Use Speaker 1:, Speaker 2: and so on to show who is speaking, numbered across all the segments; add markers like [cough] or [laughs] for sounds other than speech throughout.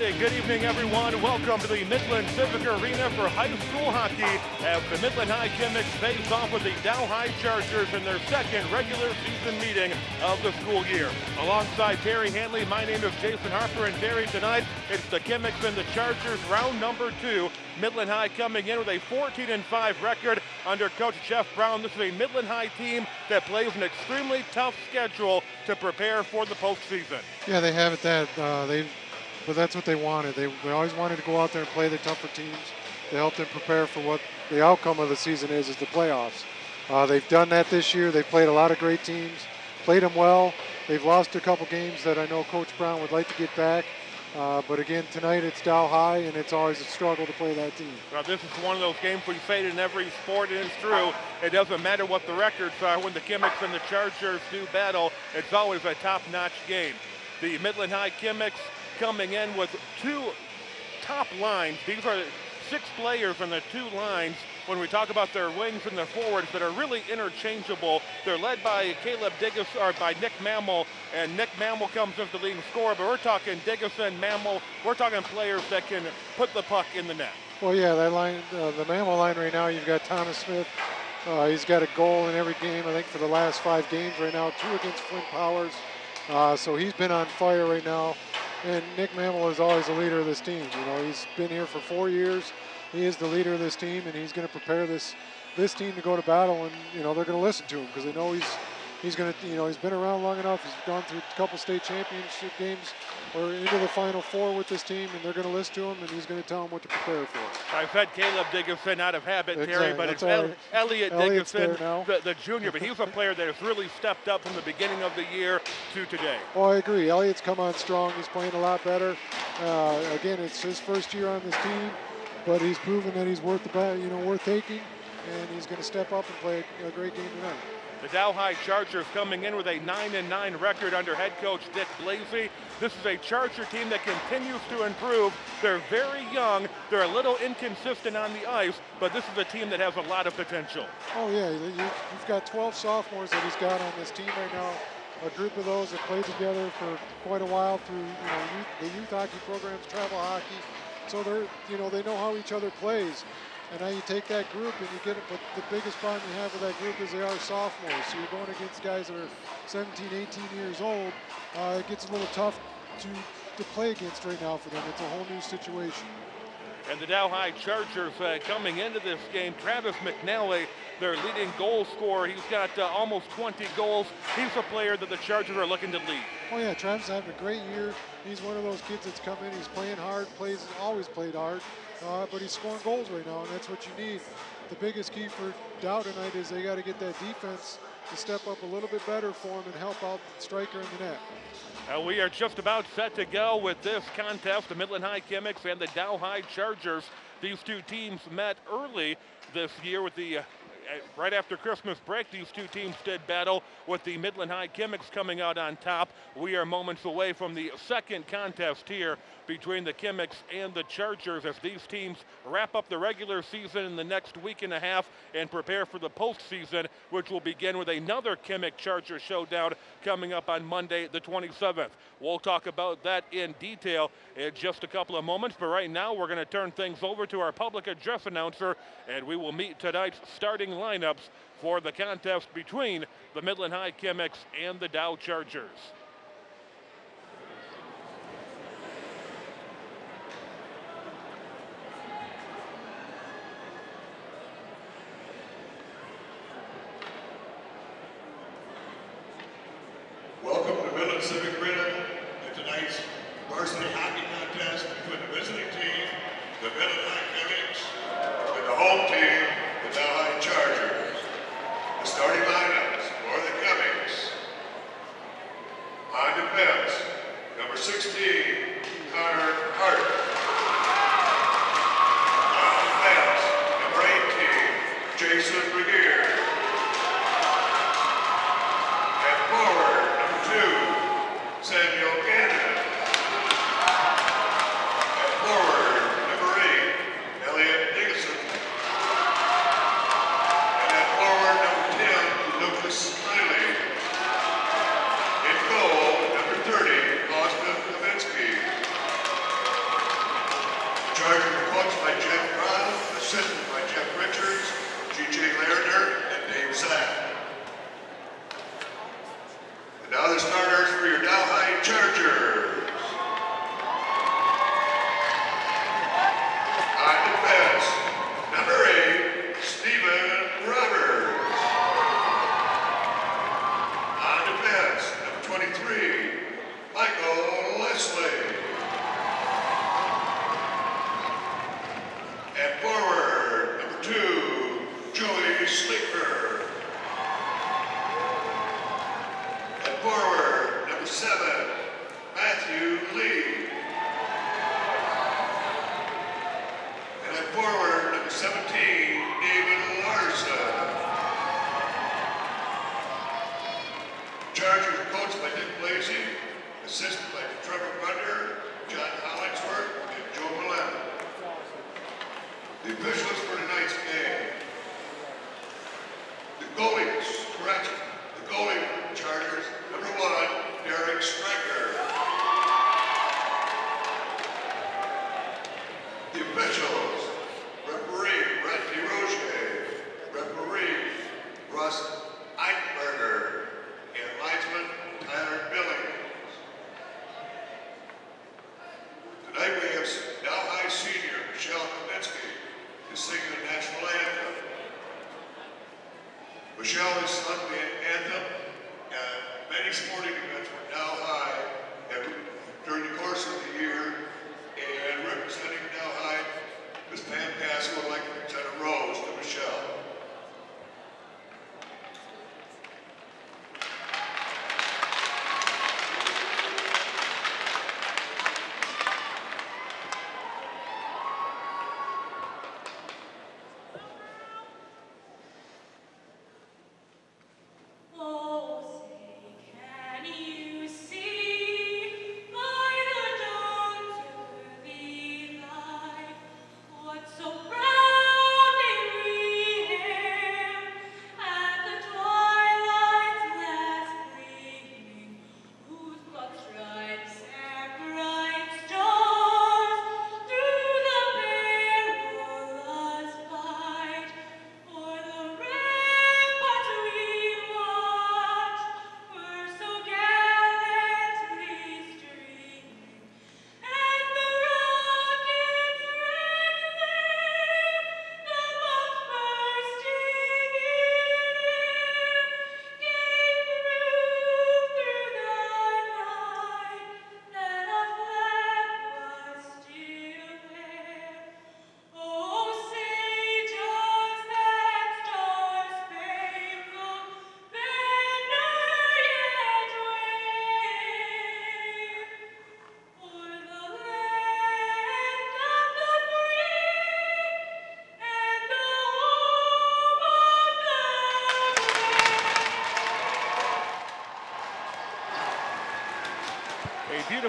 Speaker 1: Good evening, everyone. Welcome to the Midland Civic Arena for high school hockey as the Midland High Chemics face off with the Dow High Chargers in their second regular season meeting of the school year. Alongside Terry Hanley, my name is Jason Harper, and Terry, tonight it's the Chemics and the Chargers round number two. Midland High coming in with a 14 and 5 record under Coach Jeff Brown. This is a Midland High team that plays an extremely tough schedule to prepare for the postseason.
Speaker 2: Yeah, they have it that uh, they but that's what they wanted. They, they always wanted to go out there and play the tougher teams. They help them prepare for what the outcome of the season is, is the playoffs. Uh, they've done that this year. They've played a lot of great teams, played them well. They've lost a couple games that I know Coach Brown would like to get back. Uh, but again, tonight it's Dow High, and it's always a struggle to play that team.
Speaker 1: Well, this is one of those games we say in every sport, and it's true. It doesn't matter what the records are. When the Chemics and the Chargers do battle, it's always a top-notch game. The Midland High Chemics coming in with two top lines. These are six players on the two lines when we talk about their wings and their forwards that are really interchangeable. They're led by Caleb Diggus or by Nick Mammal, and Nick Mammal comes as the leading scorer, but we're talking Diggison, Mammal, we're talking players that can put the puck in the net.
Speaker 2: Well, yeah, that line, uh, the Mammal line right now, you've got Thomas Smith. Uh, he's got a goal in every game, I think, for the last five games right now, two against Flint Powers. Uh, so he's been on fire right now. And Nick Mammal is always the leader of this team. You know, he's been here for four years. He is the leader of this team, and he's going to prepare this this team to go to battle. And you know, they're going to listen to him because they know he's he's going to, you know, he's been around long enough. He's gone through a couple state championship games or into the Final Four with this team, and they're going to listen to him, and he's going to tell them what to prepare for.
Speaker 1: I've had Caleb Diggison out of habit, exactly. Terry, but That's it's right. Elliot Diggison, the, the, junior, but he's a player that has really stepped up from the beginning of the year to today.
Speaker 2: Oh, I agree. Elliot's come on strong. He's playing a lot better. Uh, again, it's his first year on this team, but he's proven that he's worth the bat, you know, worth taking, and he's going to step up and play a great game tonight.
Speaker 1: The Dow High Chargers coming in with a 9 and 9 record under head coach Dick Blasey. This is a Charger team that continues to improve. They're very young. They're a little inconsistent on the ice, but this is a team that has a lot of potential.
Speaker 2: Oh yeah, you've got 12 sophomores that he's got on this team right now. A group of those that played together for quite a while through you know, youth, the youth hockey programs, travel hockey. So they're you know they know how each other plays. And now you take that group and you get it, but the biggest problem you have with that group is they are sophomores. So you're going against guys that are 17, 18 years old. Uh, it gets a little tough to, to play against right now for them. It's a whole new situation.
Speaker 1: And the Dow High Chargers uh, coming into this game, Travis McNally, their leading goal scorer. He's got uh, almost 20 goals. He's a player that the Chargers are looking to lead.
Speaker 2: Oh yeah, Travis having a great year. He's one of those kids that's come in. He's playing hard, plays always played hard. Uh, but he's scoring goals right now, and that's what you need. The biggest key for Dow tonight is they got to get that defense to step up a little bit better for him and help out the striker in the net.
Speaker 1: Uh, we are just about set to go with this contest. The Midland High Chemics and the Dow High Chargers. These two teams met early this year with the Uh, right after Christmas break, these two teams did battle with the Midland High Chemics coming out on top. We are moments away from the second contest here between the Chemics and the Chargers as these teams wrap up the regular season in the next week and a half and prepare for the postseason, which will begin with another Chemic Charger showdown coming up on Monday, the 27th. We'll talk about that in detail in just a couple of moments, but right now we're going to turn things over to our public address announcer, and we will meet tonight's starting lineups for the contest between the Midland High Chemics and the Dow Chargers.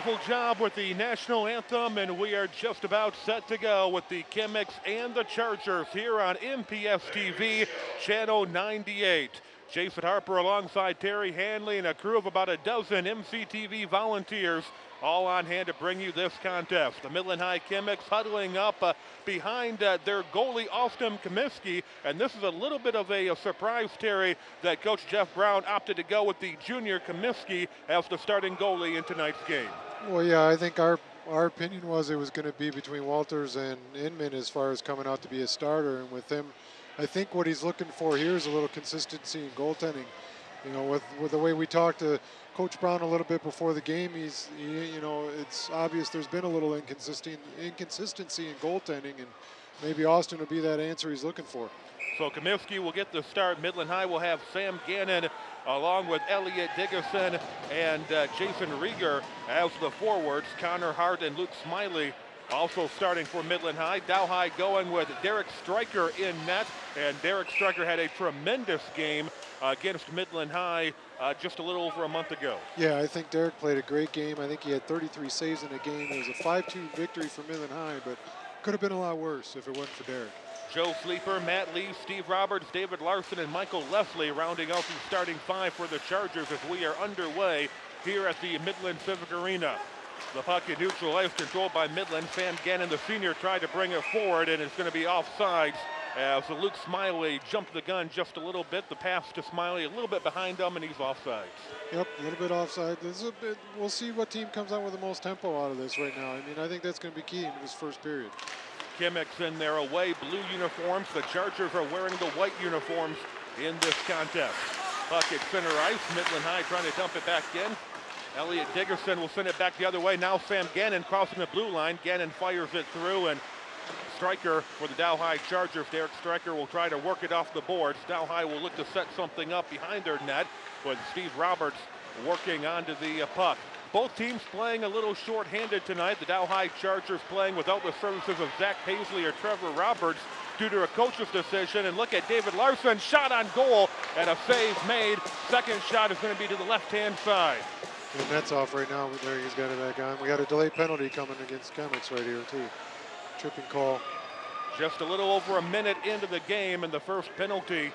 Speaker 1: Beautiful job with the national anthem, and we are just about set to go with the Chemics and the Chargers here on MPS TV, channel 98. Jason Harper alongside Terry Hanley and a crew of about a dozen MCTV volunteers all on hand to bring you this contest. The Midland High Chemics huddling up uh, behind uh, their goalie Austin Comiskey, and this is a little bit of a, a surprise, Terry, that Coach Jeff Brown opted to go with the junior Comiskey as the starting goalie in tonight's game.
Speaker 2: Well, yeah, I think our our opinion was it was going to be between Walters and Inman as far as coming out to be a starter, and with him, I think what he's looking for here is a little consistency in goaltending. You know, with with the way we talked to Coach Brown a little bit before the game, he's he, you know it's obvious there's been a little inconsistency inconsistency in goaltending, and maybe Austin will be that answer he's looking for.
Speaker 1: So Comiskey will get the start. Midland High will have Sam Gannon along with Elliot Dickerson and uh, Jason Rieger as the forwards. Connor Hart and Luke Smiley also starting for Midland High. Dow High going with Derek Stryker in net, and Derek Stryker had a tremendous game against Midland High uh, just a little over a month ago.
Speaker 2: Yeah, I think Derek played a great game. I think he had 33 saves in a game. It was a 5-2 victory for Midland High, but could have been a lot worse if it wasn't for Derek.
Speaker 1: Joe Sleeper, Matt Lee, Steve Roberts, David Larson, and Michael Leslie rounding out the starting five for the Chargers as we are underway here at the Midland Civic Arena. The puck in neutral ice controlled by Midland. Van Gannon, the senior, tried to bring it forward, and it's going to be offsides as Luke Smiley jumped the gun just a little bit. The pass to Smiley a little bit behind him, and he's offsides.
Speaker 2: Yep, a little bit offside. This is a bit. We'll see what team comes out with the most tempo out of this right now. I mean, I think that's going to be key in this first period.
Speaker 1: Chemics in their away blue uniforms. The Chargers are wearing the white uniforms in this contest. Puck at center ice. Midland High trying to dump it back in. Elliot Diggerson will send it back the other way. Now Sam Gannon crossing the blue line. Gannon fires it through and Striker for the Dow High Chargers. Derek Striker will try to work it off the boards. Dow High will look to set something up behind their net with Steve Roberts working onto the uh, puck. Both teams playing a little short-handed tonight. The Dow High Chargers playing without the services of Zach Paisley or Trevor Roberts due to a coach's decision. And look at David Larson, shot on goal and a save made. Second shot is going to be to the left-hand side.
Speaker 2: And that's off right now. There he's got it back on. We got a delay penalty coming against Chemics right here too. Tripping call.
Speaker 1: Just a little over a minute into the game, and the first penalty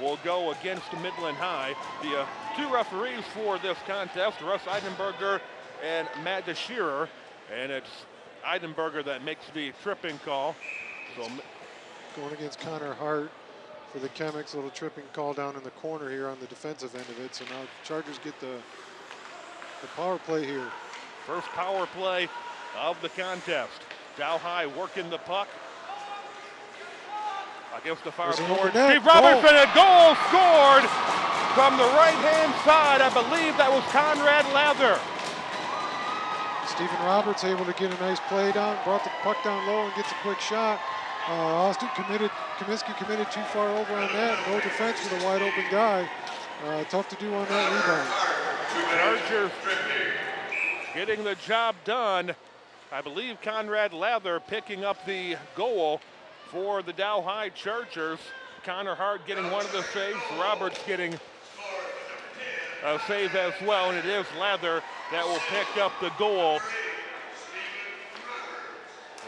Speaker 1: will go against Midland High. The uh, two referees for this contest, Russ Eidenberger and Matt DeShearer, and it's Eidenberger that makes the tripping call. So
Speaker 2: Going against Connor Hart for the Chemics. A little tripping call down in the corner here on the defensive end of it. So now Chargers get the the power play here.
Speaker 1: first power play of the contest. Dow High working the puck. Against the far forward. Steve Robertson, a goal scored from the right-hand side. I believe that was Conrad Lather.
Speaker 2: Stephen Roberts able to get a nice play down, brought the puck down low and gets a quick shot. Uh, Austin committed, Comiskey committed too far over on that. No defense with a wide open guy. Uh, tough to do on that rebound.
Speaker 1: Chargers getting the job done. I believe Conrad Lather picking up the goal for the Dow High Chargers. Connor Hart getting one of the saves. Roberts getting a save as well, and it is Lather that will pick up the goal.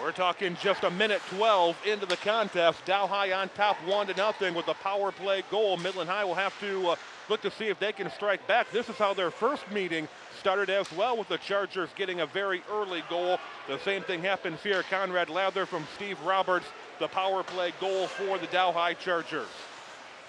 Speaker 1: We're talking just a minute 12 into the contest. Dow High on top, one to nothing with a power play goal. Midland High will have to uh, look to see if they can strike back. This is how their first meeting started as well, with the Chargers getting a very early goal. The same thing happens here. Conrad Lather from Steve Roberts, the power play goal for the Dow High Chargers.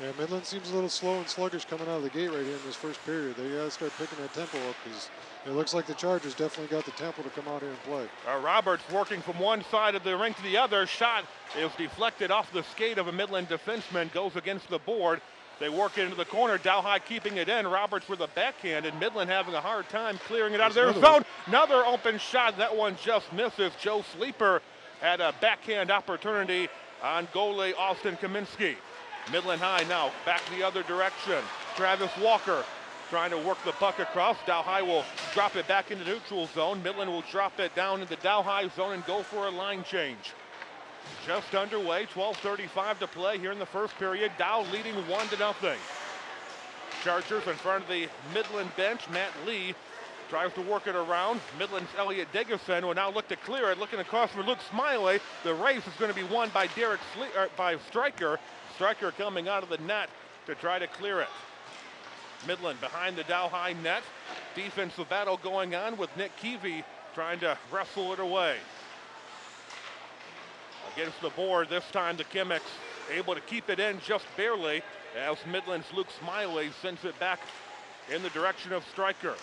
Speaker 2: Yeah, Midland seems a little slow and sluggish coming out of the gate right here in this first period. They got to start picking that tempo up because it looks like the Chargers definitely got the tempo to come out here and play.
Speaker 1: Uh, Roberts working from one side of the ring to the other. Shot is deflected off the skate of a Midland defenseman, goes against the board. They work it into the corner. Dow High keeping it in. Roberts with a backhand, and Midland having a hard time clearing it out of their
Speaker 2: another
Speaker 1: zone. Another open shot. That one just misses. Joe Sleeper had a backhand opportunity on goalie Austin Kaminsky. Midland High now back the other direction. Travis Walker trying to work the puck across. Dow High will drop it back into neutral zone. Midland will drop it down into Dow High zone and go for a line change. Just underway, 12:35 to play here in the first period. Dow leading one to nothing. Chargers in front of the Midland bench. Matt Lee tries to work it around. Midland's Elliot Diggerson will now look to clear it. Looking across for Luke Smiley. The race is going to be won by Derek Sle- er, by Striker. Striker coming out of the net to try to clear it. Midland behind the Dow High net. Defensive battle going on with Nick Keevy trying to wrestle it away. Against the board, this time the Chemics able to keep it in just barely as Midland's Luke Smiley sends it back in the direction of Striker.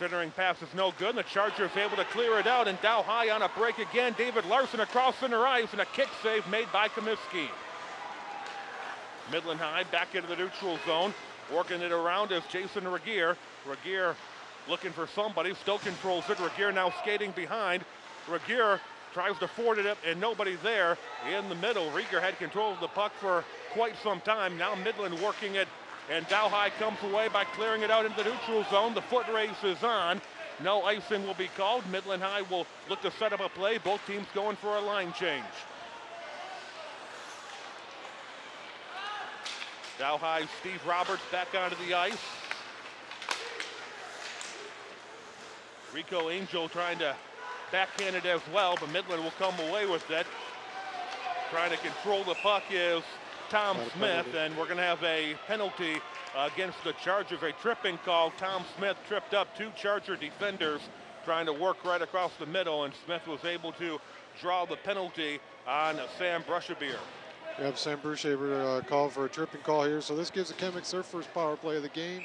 Speaker 1: Centering pass is no good, and the Chargers able to clear it out, and Dow High on a break again. David Larson across center ice, and a kick save made by Comiskey. Midland High back into the neutral zone. Working it around is Jason Regier. Regier looking for somebody. Still controls it. Regier now skating behind. Regier tries to ford it up and nobody there in the middle. Regier had control of the puck for quite some time. Now Midland working it and Dow High comes away by clearing it out into the neutral zone. The foot race is on. No icing will be called. Midland High will look to set up a play. Both teams going for a line change. Dow High, Steve Roberts back onto the ice. Rico Angel trying to backhand it as well, but Midland will come away with it. Trying to control the puck is Tom Smith, and we're going to have a penalty against the Chargers, a tripping call. Tom Smith tripped up two Charger defenders trying to work right across the middle, and Smith was able to draw the penalty on Sam Brushabeer.
Speaker 2: Yep, Sam Brushaber uh, called for a tripping call here, so this gives the Chemics their first power play of the game.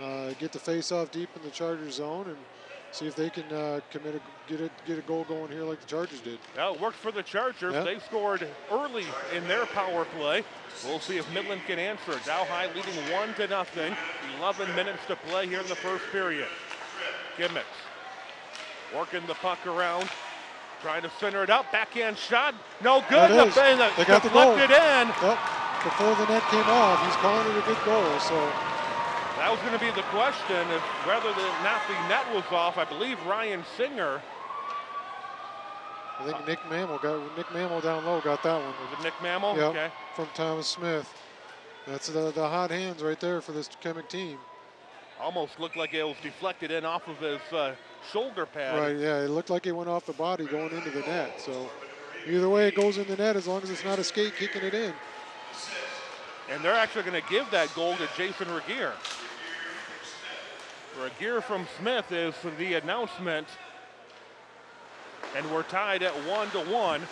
Speaker 2: Uh, get the face off deep in the Chargers zone and see if they can uh, commit a get a get a goal going here like the Chargers did.
Speaker 1: Well, it worked for the Chargers.
Speaker 2: Yep.
Speaker 1: They scored early in their power play. We'll see if Midland can answer. Dow High leading one to nothing. 11 minutes to play here in the first period. Chemics working the puck around, trying to center it up. Backhand shot, no good. The.
Speaker 2: They got the goal.
Speaker 1: in.
Speaker 2: Well, before the net came off, he's calling it a good goal. So
Speaker 1: That was going to be the question if whether the, not the net was off. I believe Ryan Singer,
Speaker 2: I think Nick Mammal got Nick Mammal down low got that one.
Speaker 1: was it Nick Mammal?
Speaker 2: Yep,
Speaker 1: Okay.
Speaker 2: from Thomas Smith. That's the, the hot hands right there for this Chemic team.
Speaker 1: Almost looked like it was deflected in off of his uh, shoulder pad.
Speaker 2: Right, yeah, it looked like it went off the body going into the net. So either way, it goes in the net as long as it's not a skate kicking it in.
Speaker 1: And they're actually going to give that goal to Jason Regier. Regier from Smith is the announcement. And we're tied at one to one.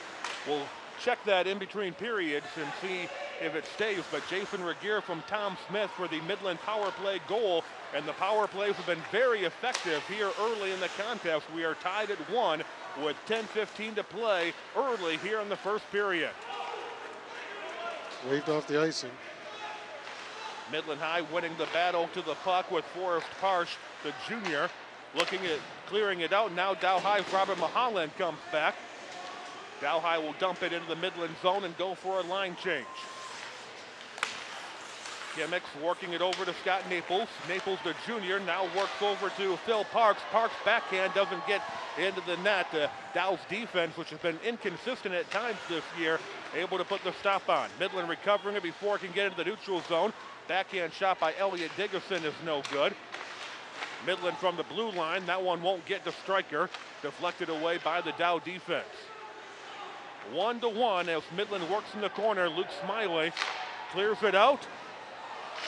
Speaker 1: We'll check that in between periods and see if it stays. But Jason Regier from Tom Smith for the Midland power play goal. And the power plays have been very effective here early in the contest. We are tied at one with 10-15 to play early here in the first period.
Speaker 2: Waved off the icing.
Speaker 1: Midland High winning the battle to the puck with Forrest Parsh, the junior, looking at clearing it out. Now Dow High's Robert Mahalan comes back. Dow High will dump it into the Midland zone and go for a line change. Chemics working it over to Scott Naples. Naples, the junior, now works over to Phil Parks. Parks backhand doesn't get into the net. Uh, Dow's defense, which has been inconsistent at times this year, able to put the stop on. Midland recovering it before it can get into the neutral zone. Backhand shot by Elliot Diggerson is no good. Midland from the blue line. That one won't get to striker. Deflected away by the Dow defense. One to one as Midland works in the corner. Luke Smiley clears it out.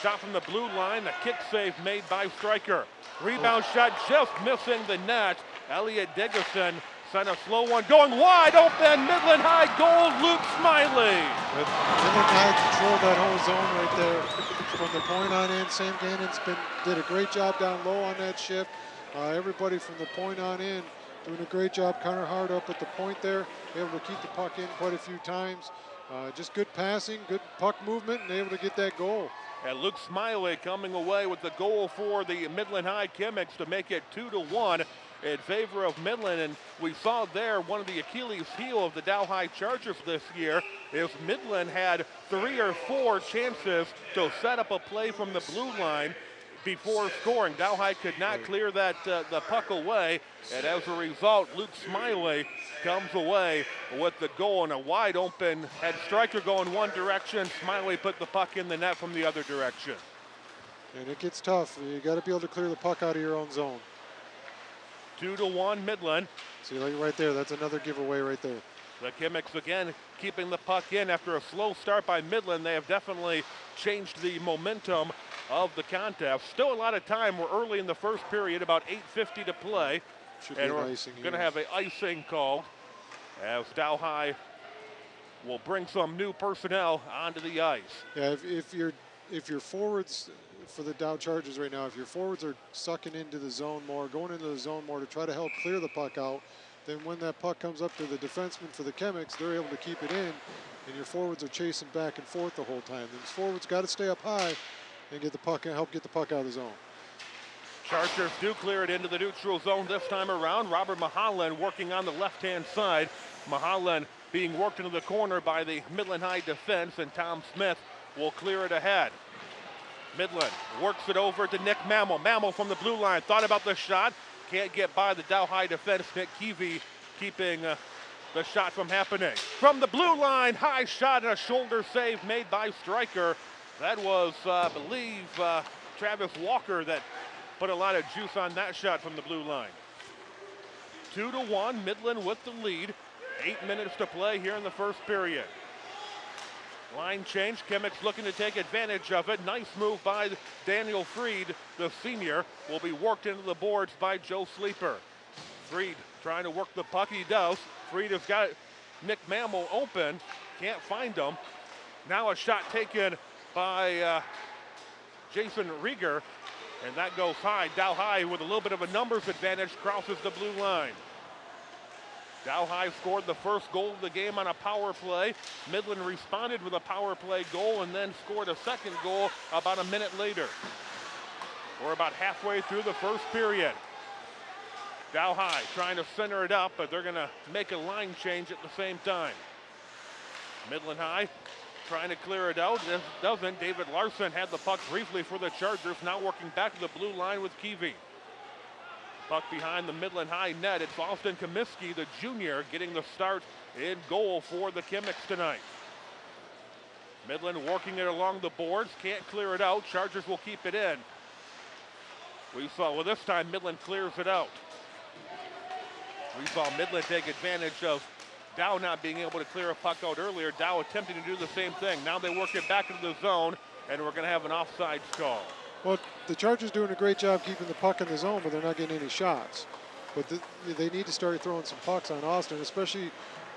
Speaker 1: Shot from the blue line. A kick save made by striker. Rebound shot just missing the net. Elliot Diggerson sent a slow one going wide open. Midland High goal. Luke Smiley.
Speaker 2: But Midland High controlled that whole zone right there from the point on in. Sam Gannon's been did a great job down low on that shift. Uh, everybody from the point on in doing a great job. Connor Hart up at the point there, able to keep the puck in quite a few times. Uh, just good passing, good puck movement, and able to get that goal.
Speaker 1: And Luke Smiley coming away with the goal for the Midland High Chemics to make it two to one in favor of Midland. And we saw there one of the Achilles heel of the Dow High Chargers this year is Midland had three or four chances to set up a play from the blue line before scoring. Dow High could not clear that uh, the puck away, and as a result, Luke Smiley comes away with the goal and a wide open. Had striker going one direction, Smiley put the puck in the net from the other direction.
Speaker 2: And it gets tough. You got to be able to clear the puck out of your own zone.
Speaker 1: Two to one, Midland.
Speaker 2: See, like right there, that's another giveaway right there.
Speaker 1: The Chemics again keeping the puck in after a slow start by Midland. They have definitely changed the momentum of the contest. Still a lot of time. We're early in the first period, about 8:50 to play,
Speaker 2: Should be
Speaker 1: and
Speaker 2: an
Speaker 1: we're
Speaker 2: icing
Speaker 1: going to have an icing call as Dow High will bring some new personnel onto the ice.
Speaker 2: Yeah, if, if your if your forwards for the Dow Chargers right now, if your forwards are sucking into the zone more, going into the zone more to try to help clear the puck out, then when that puck comes up to the defenseman for the Chemics, they're able to keep it in, and your forwards are chasing back and forth the whole time. These forwards got to stay up high and get the puck and help get the puck out of the zone.
Speaker 1: Chargers do clear it into the neutral zone this time around. Robert Mahalan working on the left-hand side. Mahalan being worked into the corner by the Midland High defense, and Tom Smith will clear it ahead. Midland works it over to Nick Mammal. Mammal from the blue line thought about the shot. Can't get by the Dow High defense. Nick Keevy keeping uh, the shot from happening. From the blue line, high shot and a shoulder save made by Stryker. That was, uh, I believe, uh, Travis Walker that put a lot of juice on that shot from the blue line. Two to one, Midland with the lead. Eight minutes to play here in the first period. Line change, Chemics looking to take advantage of it. Nice move by Daniel Freed, the senior, will be worked into the boards by Joe Sleeper. Freed trying to work the puck. He does. Freed has got Nick Mammal open. Can't find him. Now a shot taken by uh, Jason Rieger, and that goes high. Dow High with a little bit of a numbers advantage crosses the blue line. Dow High scored the first goal of the game on a power play. Midland responded with a power play goal and then scored a second goal about a minute later. We're about halfway through the first period. Dow High trying to center it up, but they're going to make a line change at the same time. Midland High trying to clear it out. This doesn't. David Larson had the puck briefly for the Chargers, now working back to the blue line with Keevy. Puck behind the Midland High net. It's Austin Comiskey, the junior, getting the start in goal for the Chemics tonight. Midland working it along the boards, can't clear it out. Chargers will keep it in. We saw, well, this time Midland clears it out. We saw Midland take advantage of Dow not being able to clear a puck out earlier. Dow attempting to do the same thing. Now they work it back into the zone, and we're going to have an offside call.
Speaker 2: Well, the Chargers doing a great job keeping the puck in the zone, but they're not getting any shots. But the, they need to start throwing some pucks on Austin, especially,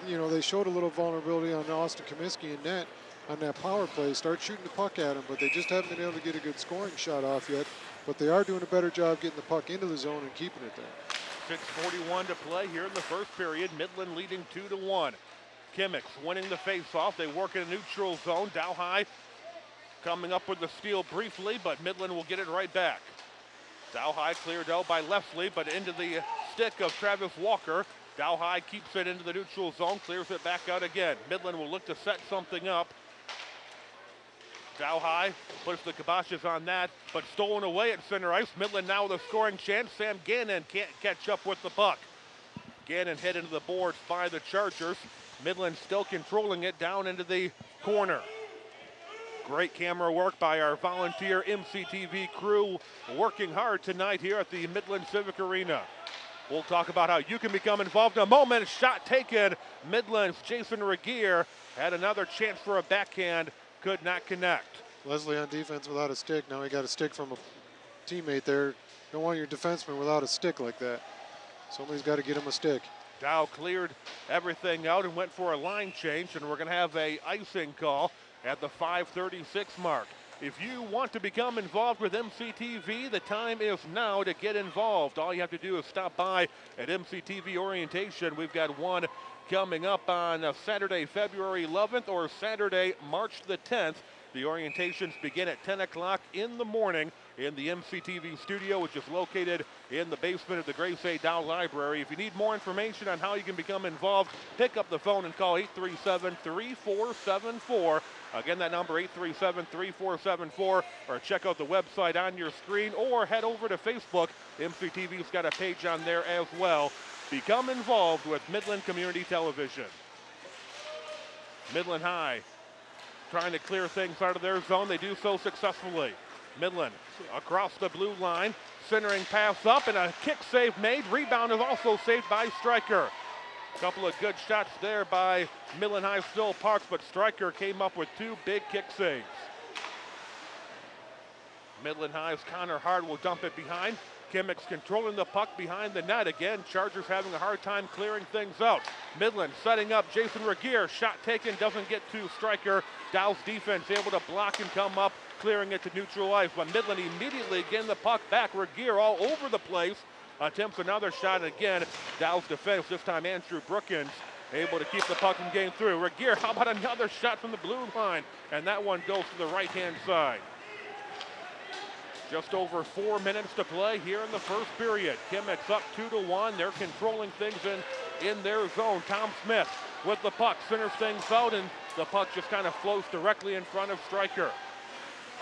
Speaker 2: you know, they showed a little vulnerability on Austin Comiskey and net on that power play. Start shooting the puck at him, but they just haven't been able to get a good scoring shot off yet. But they are doing a better job getting the puck into the zone and keeping it there.
Speaker 1: 6:41 to play here in the first period. Midland leading two to one. Chemics winning the faceoff. They work in a neutral zone. Dow High coming up with the steal briefly, but Midland will get it right back. Dow High cleared out by Leslie, but into the stick of Travis Walker. Dow High keeps it into the neutral zone, clears it back out again. Midland will look to set something up. Dow High puts the kiboshes on that, but stolen away at center ice. Midland now with a scoring chance. Sam Gannon can't catch up with the puck. Gannon hit into the boards by the Chargers. Midland still controlling it down into the corner. Great camera work by our volunteer MCTV crew working hard tonight here at the Midland Civic Arena. We'll talk about how you can become involved in a moment. Shot taken. Midland's Jason Regier had another chance for a backhand, could not connect.
Speaker 2: Leslie on defense without a stick. Now he got a stick from a teammate there. Don't want your defenseman without a stick like that. Somebody's got to get him a stick.
Speaker 1: Dow cleared everything out and went for a line change, and we're going to have a icing call at the 536 mark. If you want to become involved with MCTV, the time is now to get involved. All you have to do is stop by at MCTV orientation. We've got one coming up on uh, Saturday, February 11th or Saturday, March the 10th. The orientations begin at 10 o'clock in the morning in the MCTV studio, which is located in the basement of the Grace A. Dow Library. If you need more information on how you can become involved, pick up the phone and call 837 3474. Again, that number 837 3474, or check out the website on your screen, or head over to Facebook. MCTV's got a page on there as well. Become involved with Midland Community Television. Midland High trying to clear things out of their zone. They do so successfully. Midland across the blue line, centering pass up, and a kick save made. Rebound is also saved by Stryker. A couple of good shots there by Midland High Still Parks, but Stryker came up with two big kick saves. Midland High's Connor Hart will dump it behind. Chemics controlling the puck behind the net again. Chargers having a hard time clearing things out. Midland setting up Jason Regier. Shot taken, doesn't get to Stryker. Dow's defense able to block and come up, clearing it to neutral ice. But Midland immediately getting the puck back. Regier all over the place. Attempts another shot again. Dallas defense, this time Andrew Brookins, able to keep the puck from getting through. Regier, how about another shot from the blue line? And that one goes to the right-hand side. Just over four minutes to play here in the first period. Chemics up two to one. They're controlling things in, in their zone. Tom Smith with the puck centers things out, and the puck just kind of flows directly in front of Stryker.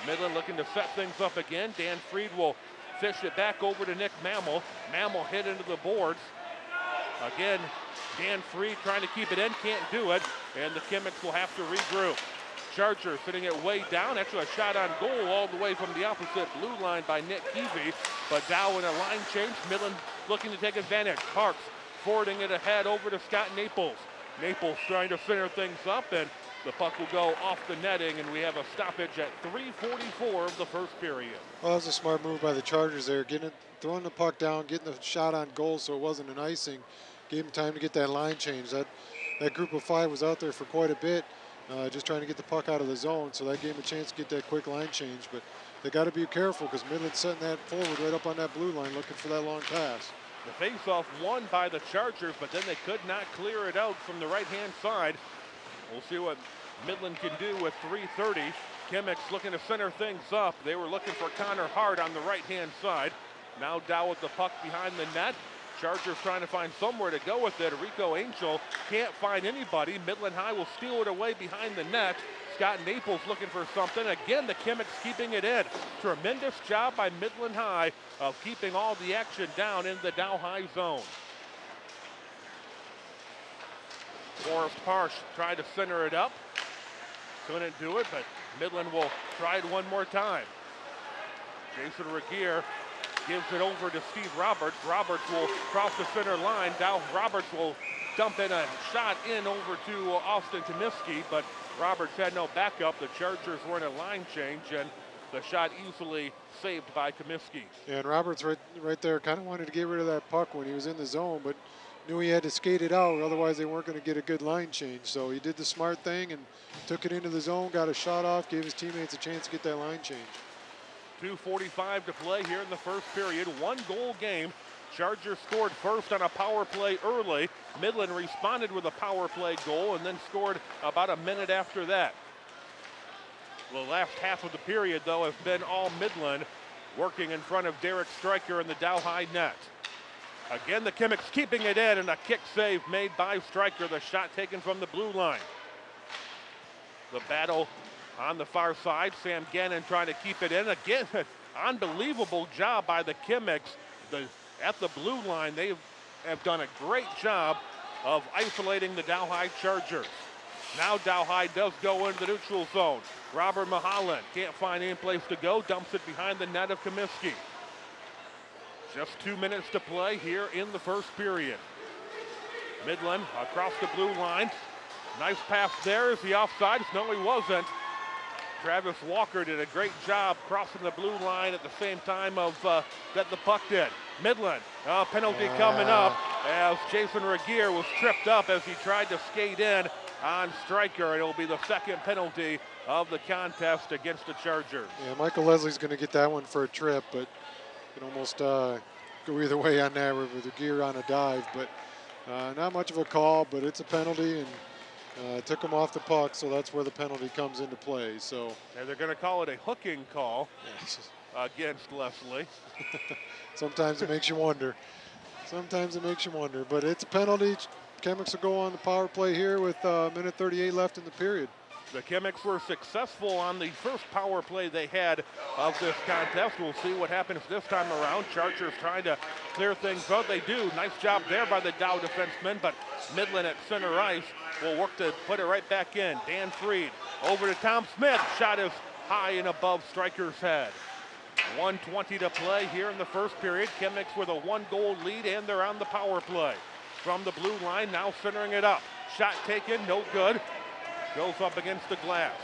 Speaker 1: Midland looking to set things up again. Dan Freed will fish it back over to Nick Mammal. Mammal hit into the boards. Again, Dan Freed trying to keep it in, can't do it, and the Chemics will have to regroup. Charger fitting it way down. Actually, a shot on goal all the way from the opposite blue line by Nick Keevy. But Dow in a line change. Midland looking to take advantage. Parks forwarding it ahead over to Scott Naples. Naples trying to center things up, and the puck will go off the netting, and we have a stoppage at 3:44 of the first period.
Speaker 2: Well, that was a smart move by the Chargers there, getting it, throwing the puck down, getting the shot on goal so it wasn't an icing. Gave them time to get that line change. That that group of five was out there for quite a bit, uh, just trying to get the puck out of the zone. So that gave them a chance to get that quick line change. But they got to be careful because Midland's setting that forward right up on that blue line, looking for that long pass.
Speaker 1: The faceoff won by the Chargers, but then they could not clear it out from the right-hand side. We'll see what Midland can do with 3:30. Chemics looking to center things up. They were looking for Connor Hart on the right-hand side. Now Dow with the puck behind the net. Chargers trying to find somewhere to go with it. Rico Angel can't find anybody. Midland High will steal it away behind the net. Scott Naples looking for something. Again, the Chemics keeping it in. Tremendous job by Midland High of keeping all the action down in the Dow High zone. Forrest Parsh tried to center it up. Couldn't do it, but Midland will try it one more time. Jason Regier gives it over to Steve Roberts. Roberts will cross the center line. Dow Roberts will dump in a shot in over to Austin Comiskey, but Roberts had no backup. The Chargers were in a line change, and the shot easily saved by Comiskey.
Speaker 2: And Roberts right right there kind of wanted to get rid of that puck when he was in the zone, but knew he had to skate it out, otherwise they weren't going to get a good line change. So he did the smart thing and took it into the zone, got a shot off, gave his teammates a chance to get that line change.
Speaker 1: 2.45 to play here in the first period. One goal game. Chargers scored first on a power play early. Midland responded with a power play goal and then scored about a minute after that. The last half of the period, though, has been all Midland working in front of Derek Stryker in the Dow High net. Again, the Chemics keeping it in and a kick save made by Stryker. The shot taken from the blue line. The battle on the far side. Sam Gannon trying to keep it in. Again, [laughs] unbelievable job by the Chemics. The, at the blue line, they have done a great job of isolating the Dow High Chargers. Now Dow High does go into the neutral zone. Robert Mahalan can't find any place to go, dumps it behind the net of Comiskey. Just two minutes to play here in the first period. Midland across the blue line. Nice pass there. Is he offside? No, he wasn't. Travis Walker did a great job crossing the blue line at the same time of uh, that the puck did. Midland, uh, penalty coming up as Jason Regier was tripped up as he tried to skate in on Stryker. It'll be the second penalty of the contest against the Chargers.
Speaker 2: Yeah, Michael Leslie's going to get that one for a trip, but can almost uh, go either way on that with the gear on a dive. But uh, not much of a call, but it's a penalty and uh, took him off the puck, so that's where the penalty comes into play. So
Speaker 1: And they're going to call it a hooking call
Speaker 2: yeah, it's [laughs] just-
Speaker 1: against Leslie. [laughs]
Speaker 2: sometimes it makes you wonder. Sometimes it makes you wonder, but it's a penalty. Chemics will go on the power play here with uh, minute 38 left in the period.
Speaker 1: The Chemics were successful on the first power play they had of this contest. We'll see what happens this time around. Chargers trying to clear things out. They do. Nice job there by the Dow defensemen, but Midland at center ice will work to put it right back in. Dan Freed over to Tom Smith. Shot is high and above Striker's head. 120 to play here in the first period. Chemics with a one goal lead and they're on the power play. From the blue line, now centering it up. Shot taken, no good. Goes up against the glass.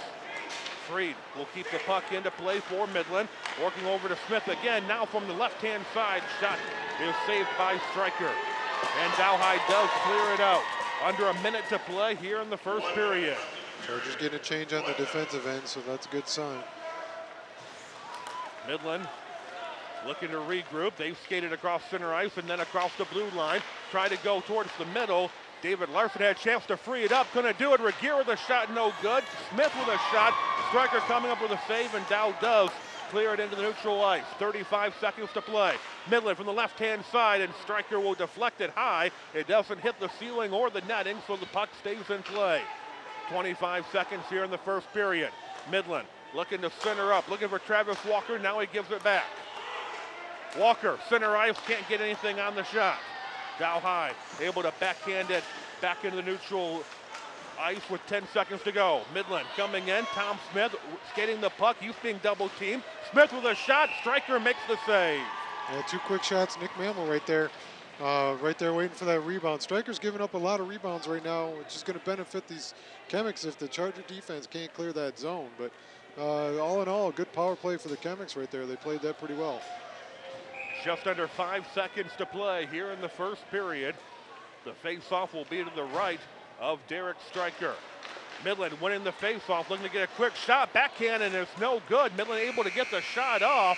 Speaker 1: Freed will keep the puck into play for Midland. Working over to Smith again. Now from the left-hand side, shot is saved by Stryker. And Dow High does clear it out. Under a minute to play here in the first period.
Speaker 2: Chargers getting a change on the defensive end, so that's a good sign.
Speaker 1: Midland looking to regroup. They've skated across center ice and then across the blue line. Try to go towards the middle. David Larson had a chance to free it up. Couldn't do it. Regier with a shot, no good. Smith with a shot. Striker coming up with a save, and Dow does clear it into the neutral ice. 35 seconds to play. Midland from the left-hand side, and Striker will deflect it high. It doesn't hit the ceiling or the netting, so the puck stays in play. 25 seconds here in the first period. Midland looking to center up, looking for Travis Walker. Now he gives it back. Walker, center ice, can't get anything on the shot. Dow High able to backhand it back into the neutral ice with 10 seconds to go. Midland coming in. Tom Smith skating the puck. Youth being double teamed. Smith with a shot. Striker makes the save.
Speaker 2: Yeah, two quick shots. Nick Mammal right there uh, right there waiting for that rebound. Striker's giving up a lot of rebounds right now, which is going to benefit these Chemics if the Charger defense can't clear that zone. But uh, all in all, good power play for the Chemics right there. They played that pretty well.
Speaker 1: Just under five seconds to play here in the first period. The face-off will be to the right of Derek Stryker. Midland winning the face-off, looking to get a quick shot. Backhand and it's no good. Midland able to get the shot off.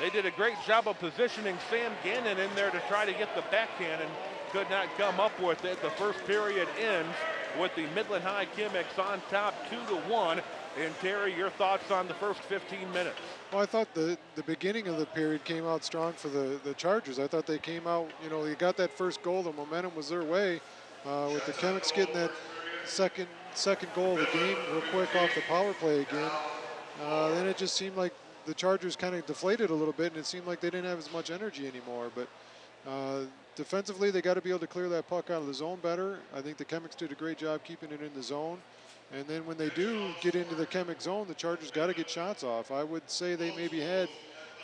Speaker 1: They did a great job of positioning Sam Gannon in there to try to get the backhand and could not come up with it. The first period ends with the Midland High Chemics on top two to one. And Terry, your thoughts on the first 15 minutes?
Speaker 2: Well, I thought the, the beginning of the period came out strong for the, the Chargers. I thought they came out, you know, they got that first goal. The momentum was their way. Uh, with the Chemics getting that second second goal of the game real quick off the power play again. Uh, then it just seemed like the Chargers kind of deflated a little bit, and it seemed like they didn't have as much energy anymore. But uh, defensively, they got to be able to clear that puck out of the zone better. I think the Chemics did a great job keeping it in the zone. And then when they do get into the Chemic zone, the Chargers got to get shots off. I would say they maybe had